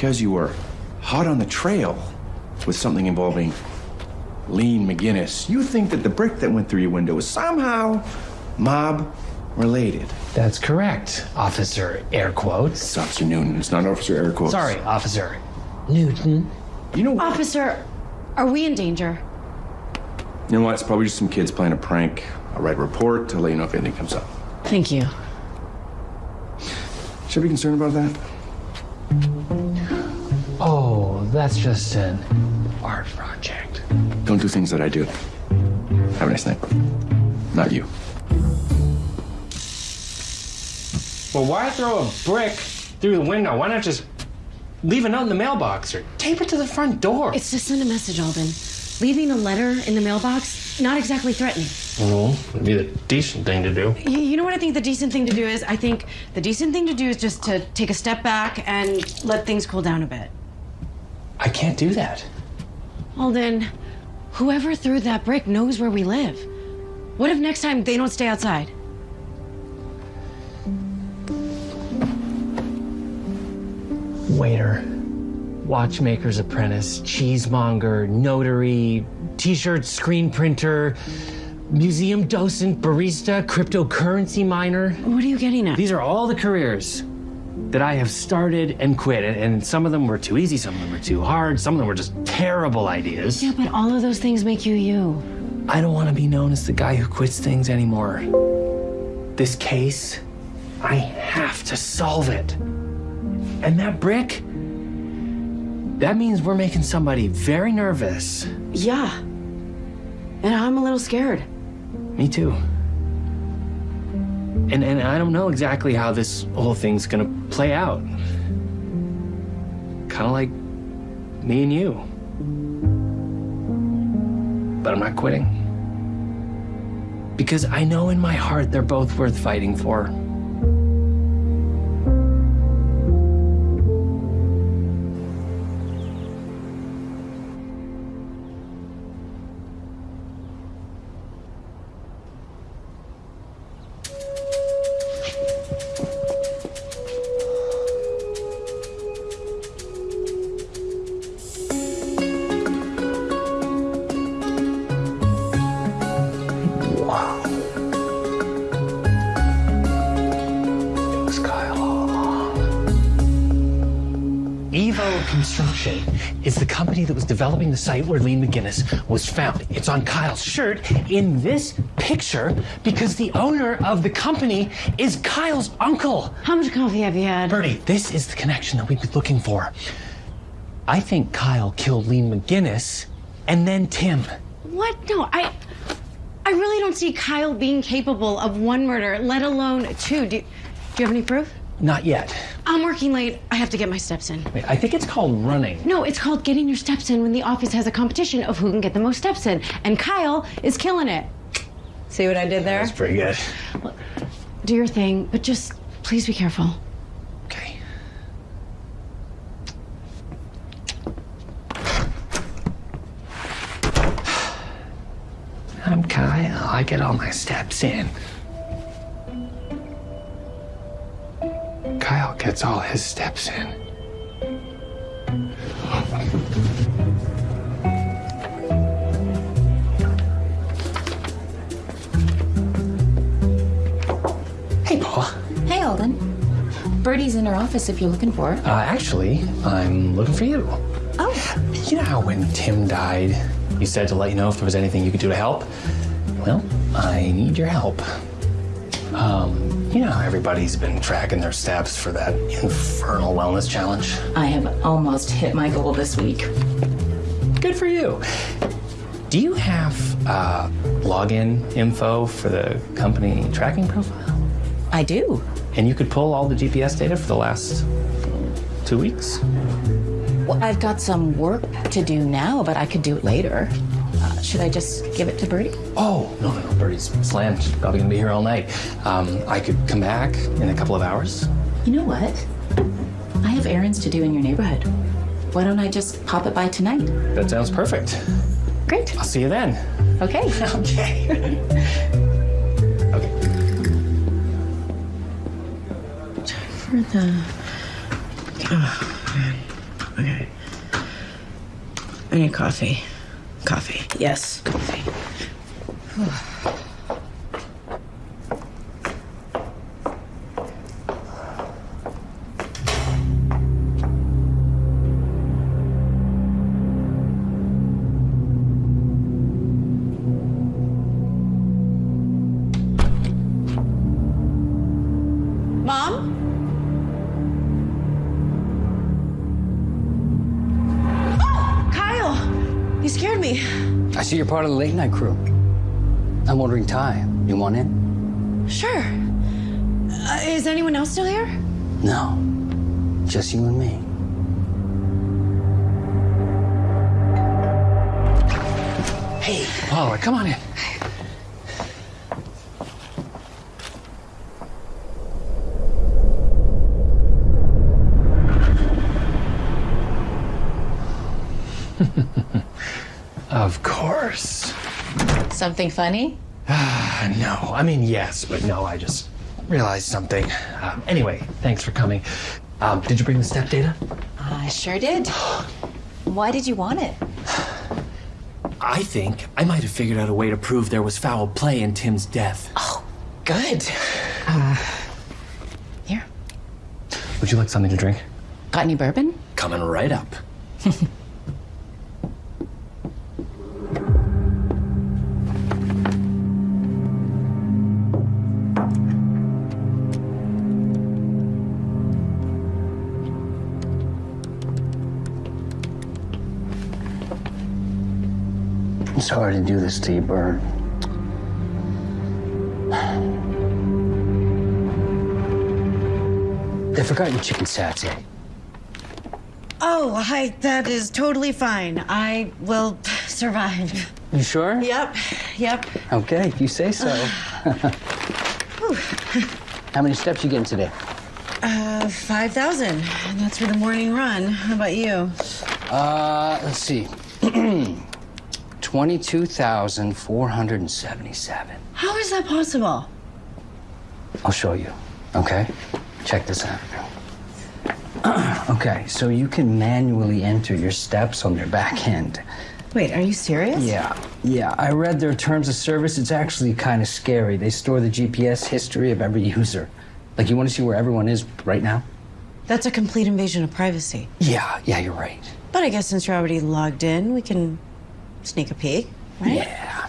Because you were hot on the trail with something involving Lean McGinnis, you think that the brick that went through your window is somehow mob related. That's correct, Officer Air Quotes. It's Officer Newton. It's not Officer Air Quotes. Sorry, Officer Newton. You know, what? Officer, are we in danger? you know what? It's probably just some kids playing a prank. I'll write a report to let you know if anything comes up. Thank you. Should I be concerned about that? Oh, that's just an art project. Don't do things that I do. Have a nice night. Not you. Well, why throw a brick through the window? Why not just leave a note in the mailbox or tape it to the front door? It's to send a message, Alden. Leaving a letter in the mailbox, not exactly threatening. Well, it'd be the decent thing to do. You, you know what I think the decent thing to do is? I think the decent thing to do is just to take a step back and let things cool down a bit. I can't do that. Well, then, whoever threw that brick knows where we live. What if next time they don't stay outside? Waiter, watchmaker's apprentice, cheesemonger, notary, t-shirt screen printer, museum docent, barista, cryptocurrency miner. What are you getting at? These are all the careers that I have started and quit, and, some of them were too easy, some of them were too hard, some of them were just terrible ideas. Yeah, but all of those things make you you. I don't want to be known as the guy who quits things anymore. This case, I have to solve it. And that brick, that means we're making somebody very nervous. Yeah. And I'm a little scared. Me too. And and I don't know exactly how this whole thing's gonna play out. Kind of like me and you. But I'm not quitting. Because I know in my heart they're both worth fighting for. The site where Lean McGinnis was found. It's on Kyle's shirt in this picture because the owner of the company is Kyle's uncle. How much coffee have you had? Bertie, this is the connection that we've been looking for. I think Kyle killed Lean McGinnis and then Tim. What? No, I. I really don't see Kyle being capable of one murder, let alone two. Do, do you have any proof? Not yet. I'm working late. I have to get my steps in. Wait, I think it's called running. No, it's called getting your steps in when the office has a competition of who can get the most steps in. And Kyle is killing it. See what I did there? That's pretty good. Do your thing, but just please be careful. Okay. I'm Kyle. I get all my steps in. Kyle gets all his steps in. Hey, Paul. Hey, Alden. Bertie's in her office if you're looking for her. Uh, actually, I'm looking for you. Oh. You know how when Tim died, you said to let you know if there was anything you could do to help? Well, I need your help. Um, you know everybody's been tracking their steps for that infernal wellness challenge? I have almost hit my goal this week. Good for you. Do you have uh, login info for the company tracking profile? I do. And you could pull all the GPS data for the last two weeks? Well, I've got some work to do now, but I could do it later. Should I just give it to Bertie? Oh, no, no, no. Bertie's slammed. She's probably gonna be here all night. Um, I could come back in a couple of hours. You know what? I have errands to do in your neighborhood. Why don't I just pop it by tonight? That sounds perfect. Great. I'll see you then. Okay. okay. Okay. Time For the. Oh, man. Okay. I need coffee. Coffee. Yes, coffee. part of the late night crew. I'm ordering Thai. You want in? Sure. Uh, is anyone else still here? No. Just you and me. Hey, Paula, come on in. of course. Something funny? No, I mean, yes, but no, I just realized something. Um, anyway, thanks for coming. Um, did you bring the step data? I sure did. Why did you want it? I think I might have figured out a way to prove there was foul play in Tim's death. Oh, good. here. Would you like something to drink? Got any bourbon? Coming right up. Sorry to do this to you, Bert. They forgot your chicken satay. Oh, I, that is totally fine. I will survive. You sure? Yep, yep. Okay, if you say so. How many steps you getting today? Uh, 5,000. And that's for the morning run. How about you? Uh, let's see. 22,477. How is that possible? I'll show you. Okay? Check this out. okay, so you can manually enter your steps on their back end. Wait, are you serious? Yeah, yeah. I read their terms of service. It's actually kind of scary. They store the GPS history of every user. Like, you want to see where everyone is right now? That's a complete invasion of privacy. Yeah, yeah, you're right. But I guess since you're already logged in, we can sneak a peek, right? Yeah.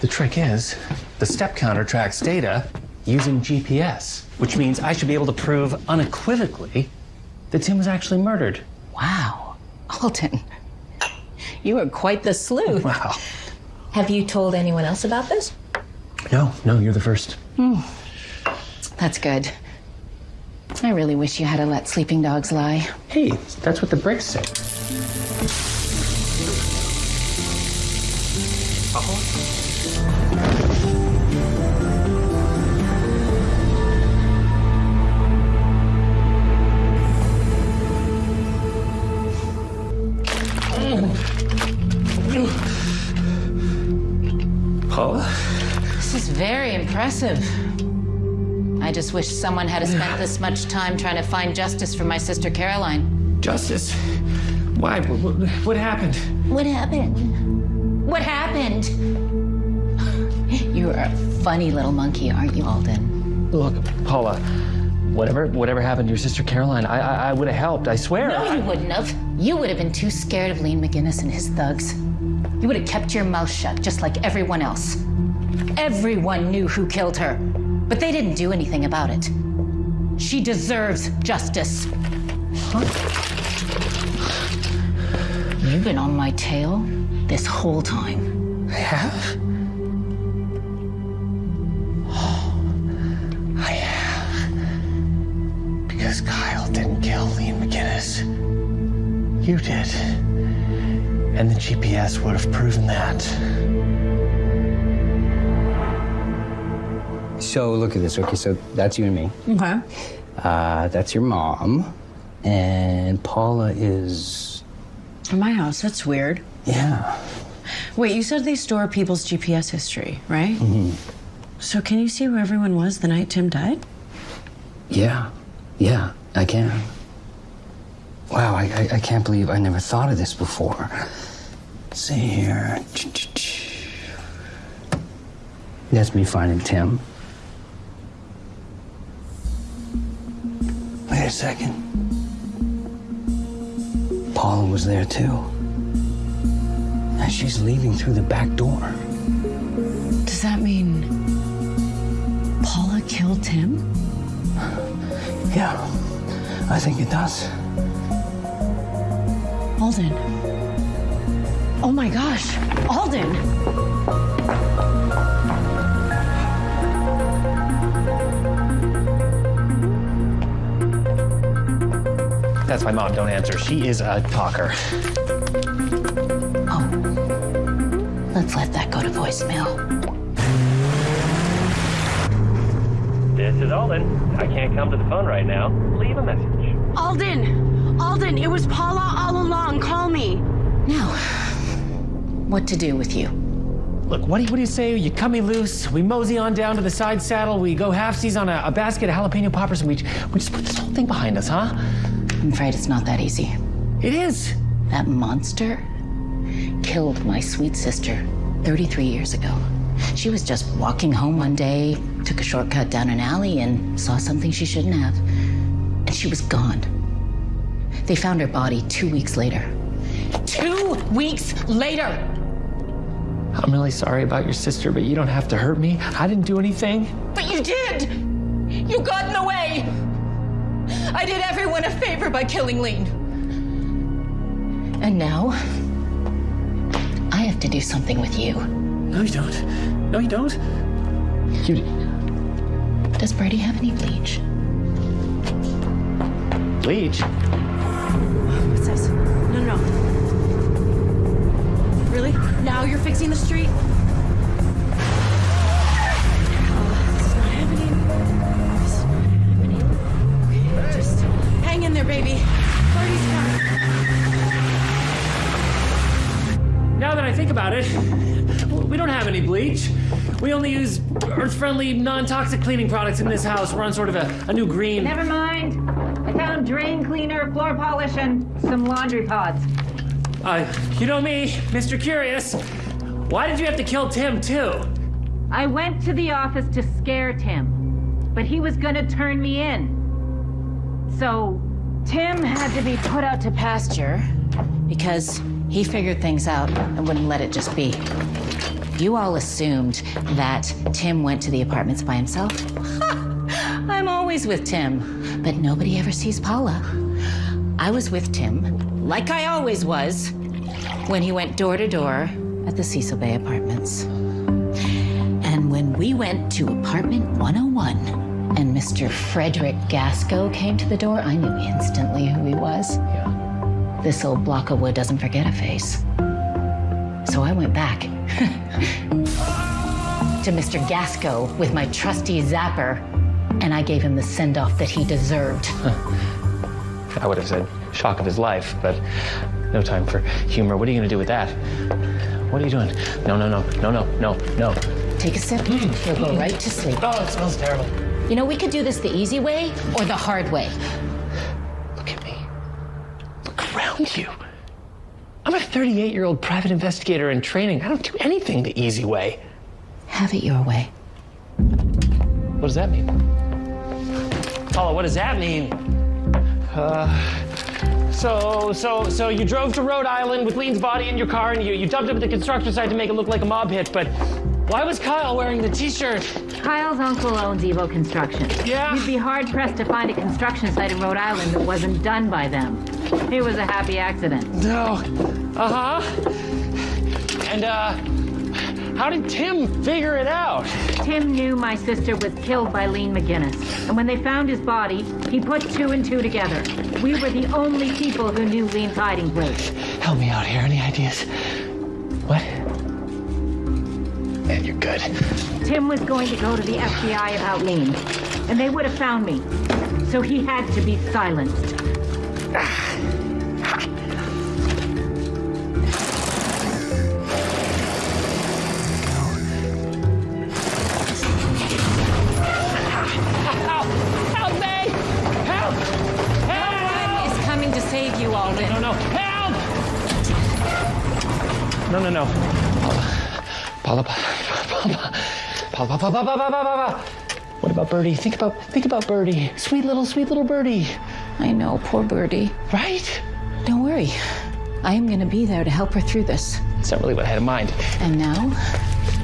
The trick is, the step counter tracks data using GPS, which means I should be able to prove unequivocally that Tim was actually murdered. Wow. Alden, you are quite the sleuth. Wow. Have you told anyone else about this? No, no, you're the first. Hmm. That's good. I really wish you had to let sleeping dogs lie. Hey, that's what the bricks say. Uh-huh. Paula? This is very impressive. I just wish someone had spent this much time trying to find justice for my sister Caroline. Justice? Why? What, what happened? What happened? What happened? You're a funny little monkey, aren't you, Alden? Look, Paula, whatever whatever happened to your sister Caroline, I I, I would have helped. I swear. No, you wouldn't have. You would have been too scared of Lean McGinnis and his thugs. You would have kept your mouth shut, just like everyone else. Everyone knew who killed her, but they didn't do anything about it. She deserves justice. Huh? You've been on my tail this whole time. I have? I have. Because Kyle didn't kill Lean McGinnis. You did. And the GPS would have proven that. So look at this. Okay, so that's you and me. Okay. Uh, that's your mom. And Paula is. In my house, that's weird. Yeah. Wait, you said they store people's GPS history, right? Mm hmm So can you see where everyone was the night Tim died? Yeah. Yeah, I can. Wow, I, I, I can't believe I never thought of this before. Let's see here. That's me finding Tim. A second. Paula was there too. And she's leaving through the back door. Does that mean Paula killed Tim? Yeah, I think it does. Alden. Oh my gosh, Alden. That's my mom. Don't answer. She is a talker. Oh, let's let that go to voicemail. This is Alden. I can't come to the phone right now. Leave a message. Alden! Alden, it was Paula all along. Call me. Now, what to do with you? Look, what do you, what do you say? You cut me loose. We mosey on down to the side saddle. We go halfsies on a, a basket of jalapeno poppers, and we we just put this whole thing behind us, huh? I'm afraid it's not that easy. It is. That monster killed my sweet sister 33 years ago. She was just walking home one day, took a shortcut down an alley, and saw something she shouldn't have. And she was gone. They found her body two weeks later. Two weeks later! I'm really sorry about your sister, but you don't have to hurt me. I didn't do anything. But you did! You got in the way! I did everyone a favor by killing Lean. And now, I have to do something with you. No, you don't. No, you don't. You. Does Brady have any bleach? Bleach? What's this? No, no. Really? Now you're fixing the street? Baby. Party's coming. Now that I think about it, we don't have any bleach. We only use earth-friendly, non-toxic cleaning products in this house. We're on sort of a, a new green. Never mind. I found drain cleaner, floor polish, and some laundry pods. Uh, you know me, Mr. Curious. Why did you have to kill Tim too? I went to the office to scare Tim. but he was gonna turn me in. So Tim had to be put out to pasture. Because he figured things out and wouldn't let it just be. You all assumed that Tim went to the apartments by himself. I'm always with Tim, but nobody ever sees Paula. I was with Tim, like I always was, when he went door to door at the Cecil Bay Apartments. And when we went to apartment 101 and Mr. Frederick Gasco came to the door, I knew instantly who he was. Yeah. This old block of wood doesn't forget a face. So I went back to Mr. Gasco with my trusty zapper, and I gave him the send off that he deserved. I would have said shock of his life, but no time for humor. What are you going to do with that? What are you doing? No, no, no, no, no, no, no. Take a sip, mm. you'll go right to sleep. Oh, it smells terrible. You know, we could do this the easy way or the hard way. Look at me. Look around you. I'm a 38 year old private investigator in training. I don't do anything the easy way. Have it your way. What does that mean? Paula, what does that mean? Uh, so, so, so you drove to Rhode Island with Lean's body in your car and you, you dumped it at the construction site to make it look like a mob hit, but why was Kyle wearing the t-shirt? Kyle's uncle owns Evo Construction. Yeah. You'd be hard pressed to find a construction site in Rhode Island that wasn't done by them. It was a happy accident. No. Uh huh. And, uh, how did Tim figure it out? Tim knew my sister was killed by Lean McGinnis. And when they found his body, he put two and two together. We were the only people who knew Lean's hiding place. Help me out here. Any ideas? What? Man, you're good. Tim was going to go to the FBI about Lean, and they would have found me. So he had to be silenced. Help! Help me! Help! Help! Is coming to save you, Alden. No, no, help! No, no, no. Paula, Paula, Paula, What about Birdie? Think about, think about Birdie. Sweet little, sweet little Birdie. I know, poor Birdie. Right? Don't worry. I am going to be there to help her through this. That's not really what I had in mind. And now,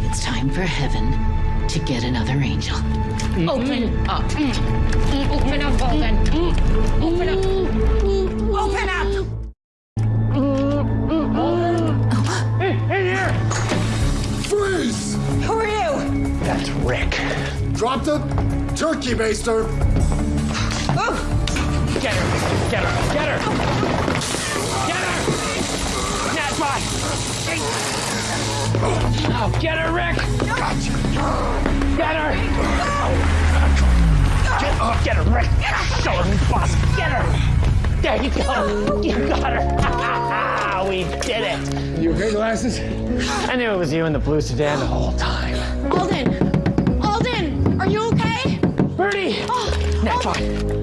it's time for heaven to get another angel. Mm-hmm. Open up. Mm-hmm. Mm-hmm. Open up, Alden. Open up. Drop the turkey baster. Get her! Get her! Get her! Get her! That's right! Oh, get her, Rick! Get her! Get, oh, get her, Rick! Show her who's boss! Get her! There you go! You got her! we did it! You okay, glasses? I knew it was you in the blue sedan the whole time. Alden! Alden! Are you okay? Birdie! Oh, That's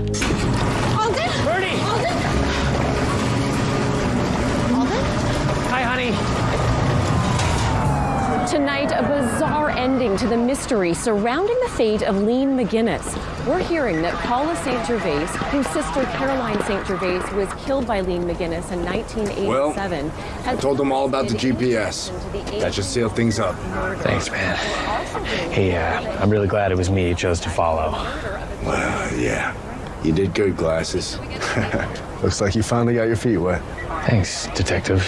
Tonight, a bizarre ending to the mystery surrounding the fate of Lean McGinnis. We're hearing that Paula St. Gervais, whose sister Caroline St. Gervais was killed by Lean McGinnis in 1987, I has told them all about the GPS. That should seal things up. Thanks, man. Hey, uh, I'm really glad it was me you chose to follow. Well, yeah. You did good, glasses. Looks like you finally got your feet wet. Thanks, detective.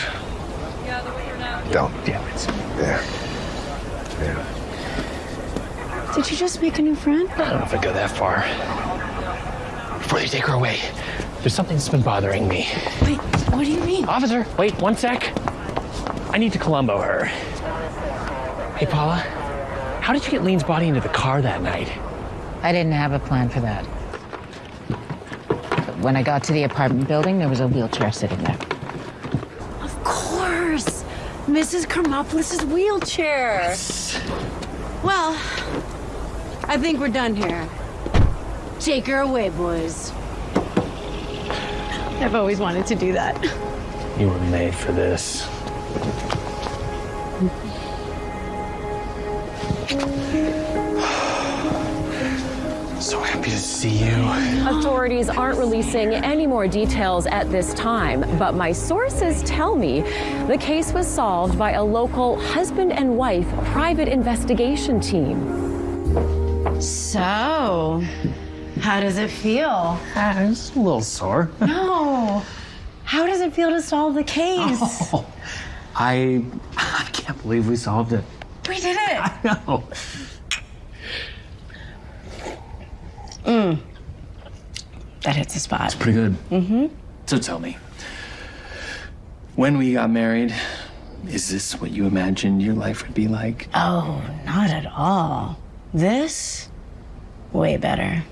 Don't. Damn it's... Yeah. Yeah. Did you just make a new friend? I don't know if I'd go that far. Before they take her away, there's something that's been bothering me. Wait, what do you mean? Officer, wait one sec. I need to Columbo her. Hey, Paula, how did you get Lean's body into the car that night? I didn't have a plan for that. But when I got to the apartment building, there was a wheelchair sitting there. Of course! Mrs. Kermopolis' wheelchair. Well, I think we're done here. Take her away, boys. I've always wanted to do that. You were made for this. So happy to see you. Authorities aren't releasing any more details at this time, but my sources tell me the case was solved by a local husband and wife private investigation team. So, how does it feel? it's a little sore. No. How does it feel to solve the case? Oh, I, I can't believe we solved it. We did it. I know. Mm. That hits the spot. It's pretty good. Mm-hmm. So tell me, when we got married, is this what you imagined your life would be like? Oh, not at all. This, way better.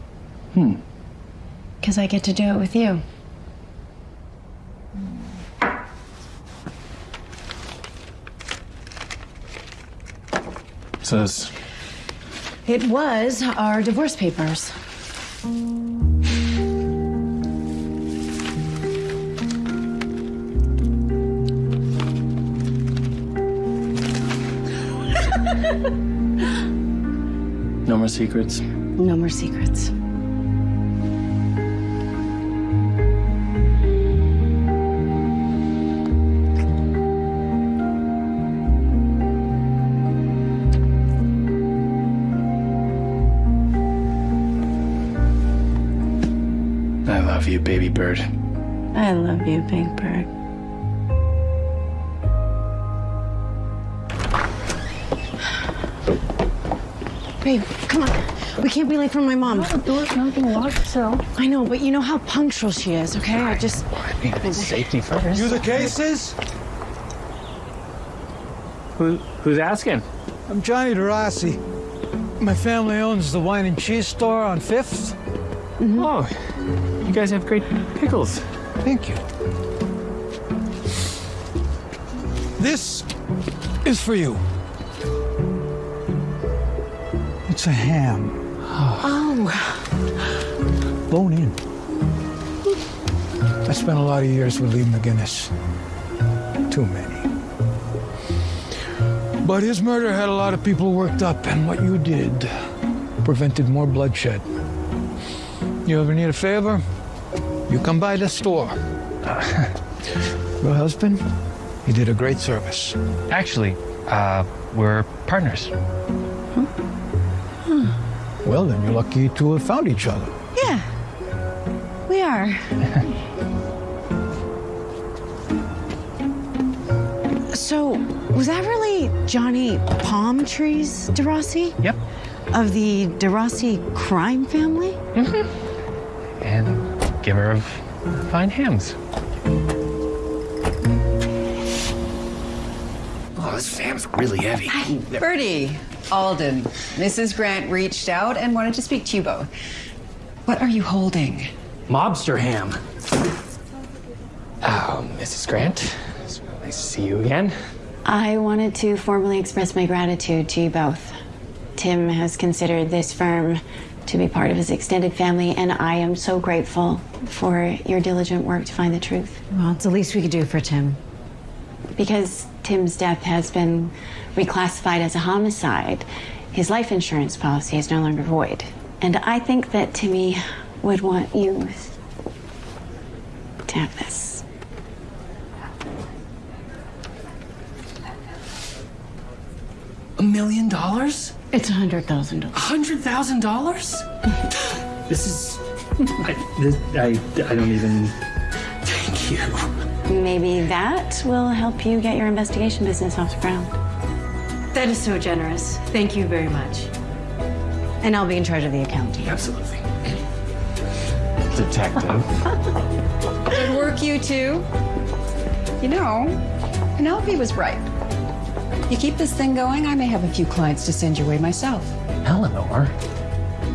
Hmm. Because I get to do it with you. This, It was our divorce papers. no more secrets. No more secrets. I love you, baby bird. I love you, Big Bird. Babe, come on. We can't be late for my mom. the door's not gonna lock itself. I know, but you know how punctual she is, okay? I just. Safety first. You the cases? Who, who's asking? I'm Johnny DeRossi. My family owns the wine and cheese store on 5th. Mm-hmm. Oh, you guys have great pickles. Thank you. This is for you. It's a ham. Oh. Bone in. I spent a lot of years with Lee McGinnis. Too many. But his murder had a lot of people worked up, and what you did prevented more bloodshed. You ever need a favor? You come by the store. Your husband, he did a great service. Actually, uh, we're partners. Well, then you're lucky to have found each other. Yeah. We are. so, was that really Johnny Palm Trees DeRossi? Yep. Of the DeRossi crime family? Mm-hmm. And giver of fine hams. Oh, this ham's really heavy. Bertie, Alden, Mrs. Grant reached out and wanted to speak to you both. What are you holding? Mobster ham. Oh, Mrs. Grant. It's really nice to see you again. I wanted to formally express my gratitude to you both. Tim has considered this firm to be part of his extended family, and I am so grateful for your diligent work to find the truth. Well, it's the least we could do for Tim. Because Tim's death has been reclassified as a homicide, his life insurance policy is no longer void. And I think that Timmy would want you to have this. A million dollars? It's a hundred thousand dollars. A hundred thousand dollars? This is. I, this, I, I don't even. Thank you. Maybe that will help you get your investigation business off the ground. That is so generous. Thank you very much. And I'll be in charge of the accounting. Absolutely. Detective. Good work, you two. You know, Penelope was right. You keep this thing going, I may have a few clients to send your way myself. Eleanor,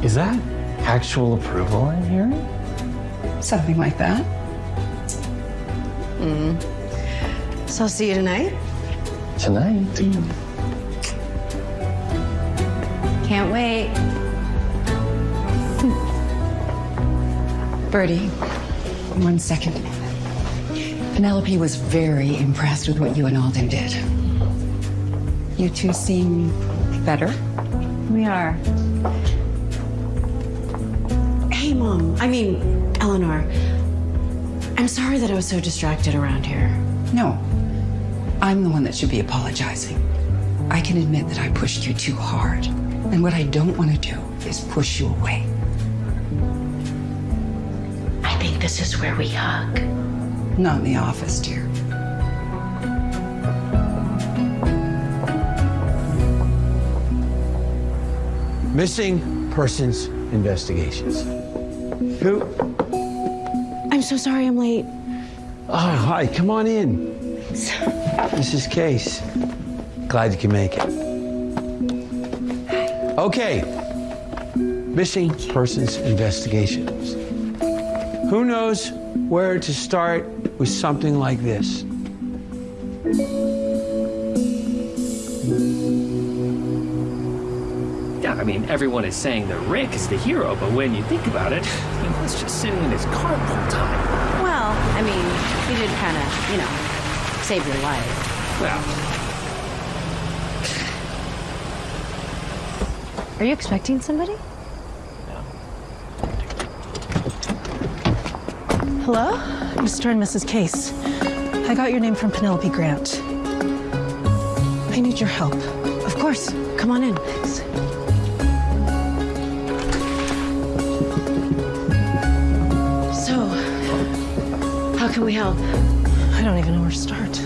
is that actual approval I'm hearing? Something like that. Mm. So I'll see you tonight. Tonight? Can't wait. Bertie, one second. Penelope was very impressed with what you and Alden did. You two seem better. We are. Hey, Mom. I mean, Eleanor. I'm sorry that I was so distracted around here. No, I'm the one that should be apologizing. I can admit that I pushed you too hard. And what I don't want to do is push you away. I think this is where we hug. Not in the office, dear. Missing persons investigations. Who? I'm so sorry I'm late. Oh, hi, come on in. Mrs. Case. Glad you can make it. Okay. Missing persons investigations. Who knows where to start with something like this? Yeah, I mean, everyone is saying that Rick is the hero, but when you think about it, he was just sitting in his car the whole time. Well, I mean, he did kind of, you know, save your life. Well, Are you expecting somebody? No. Hello? Mr. and Mrs. Case. I got your name from Penelope Grant. I need your help. Of course. Come on in. So, can we help? I don't even know where to start.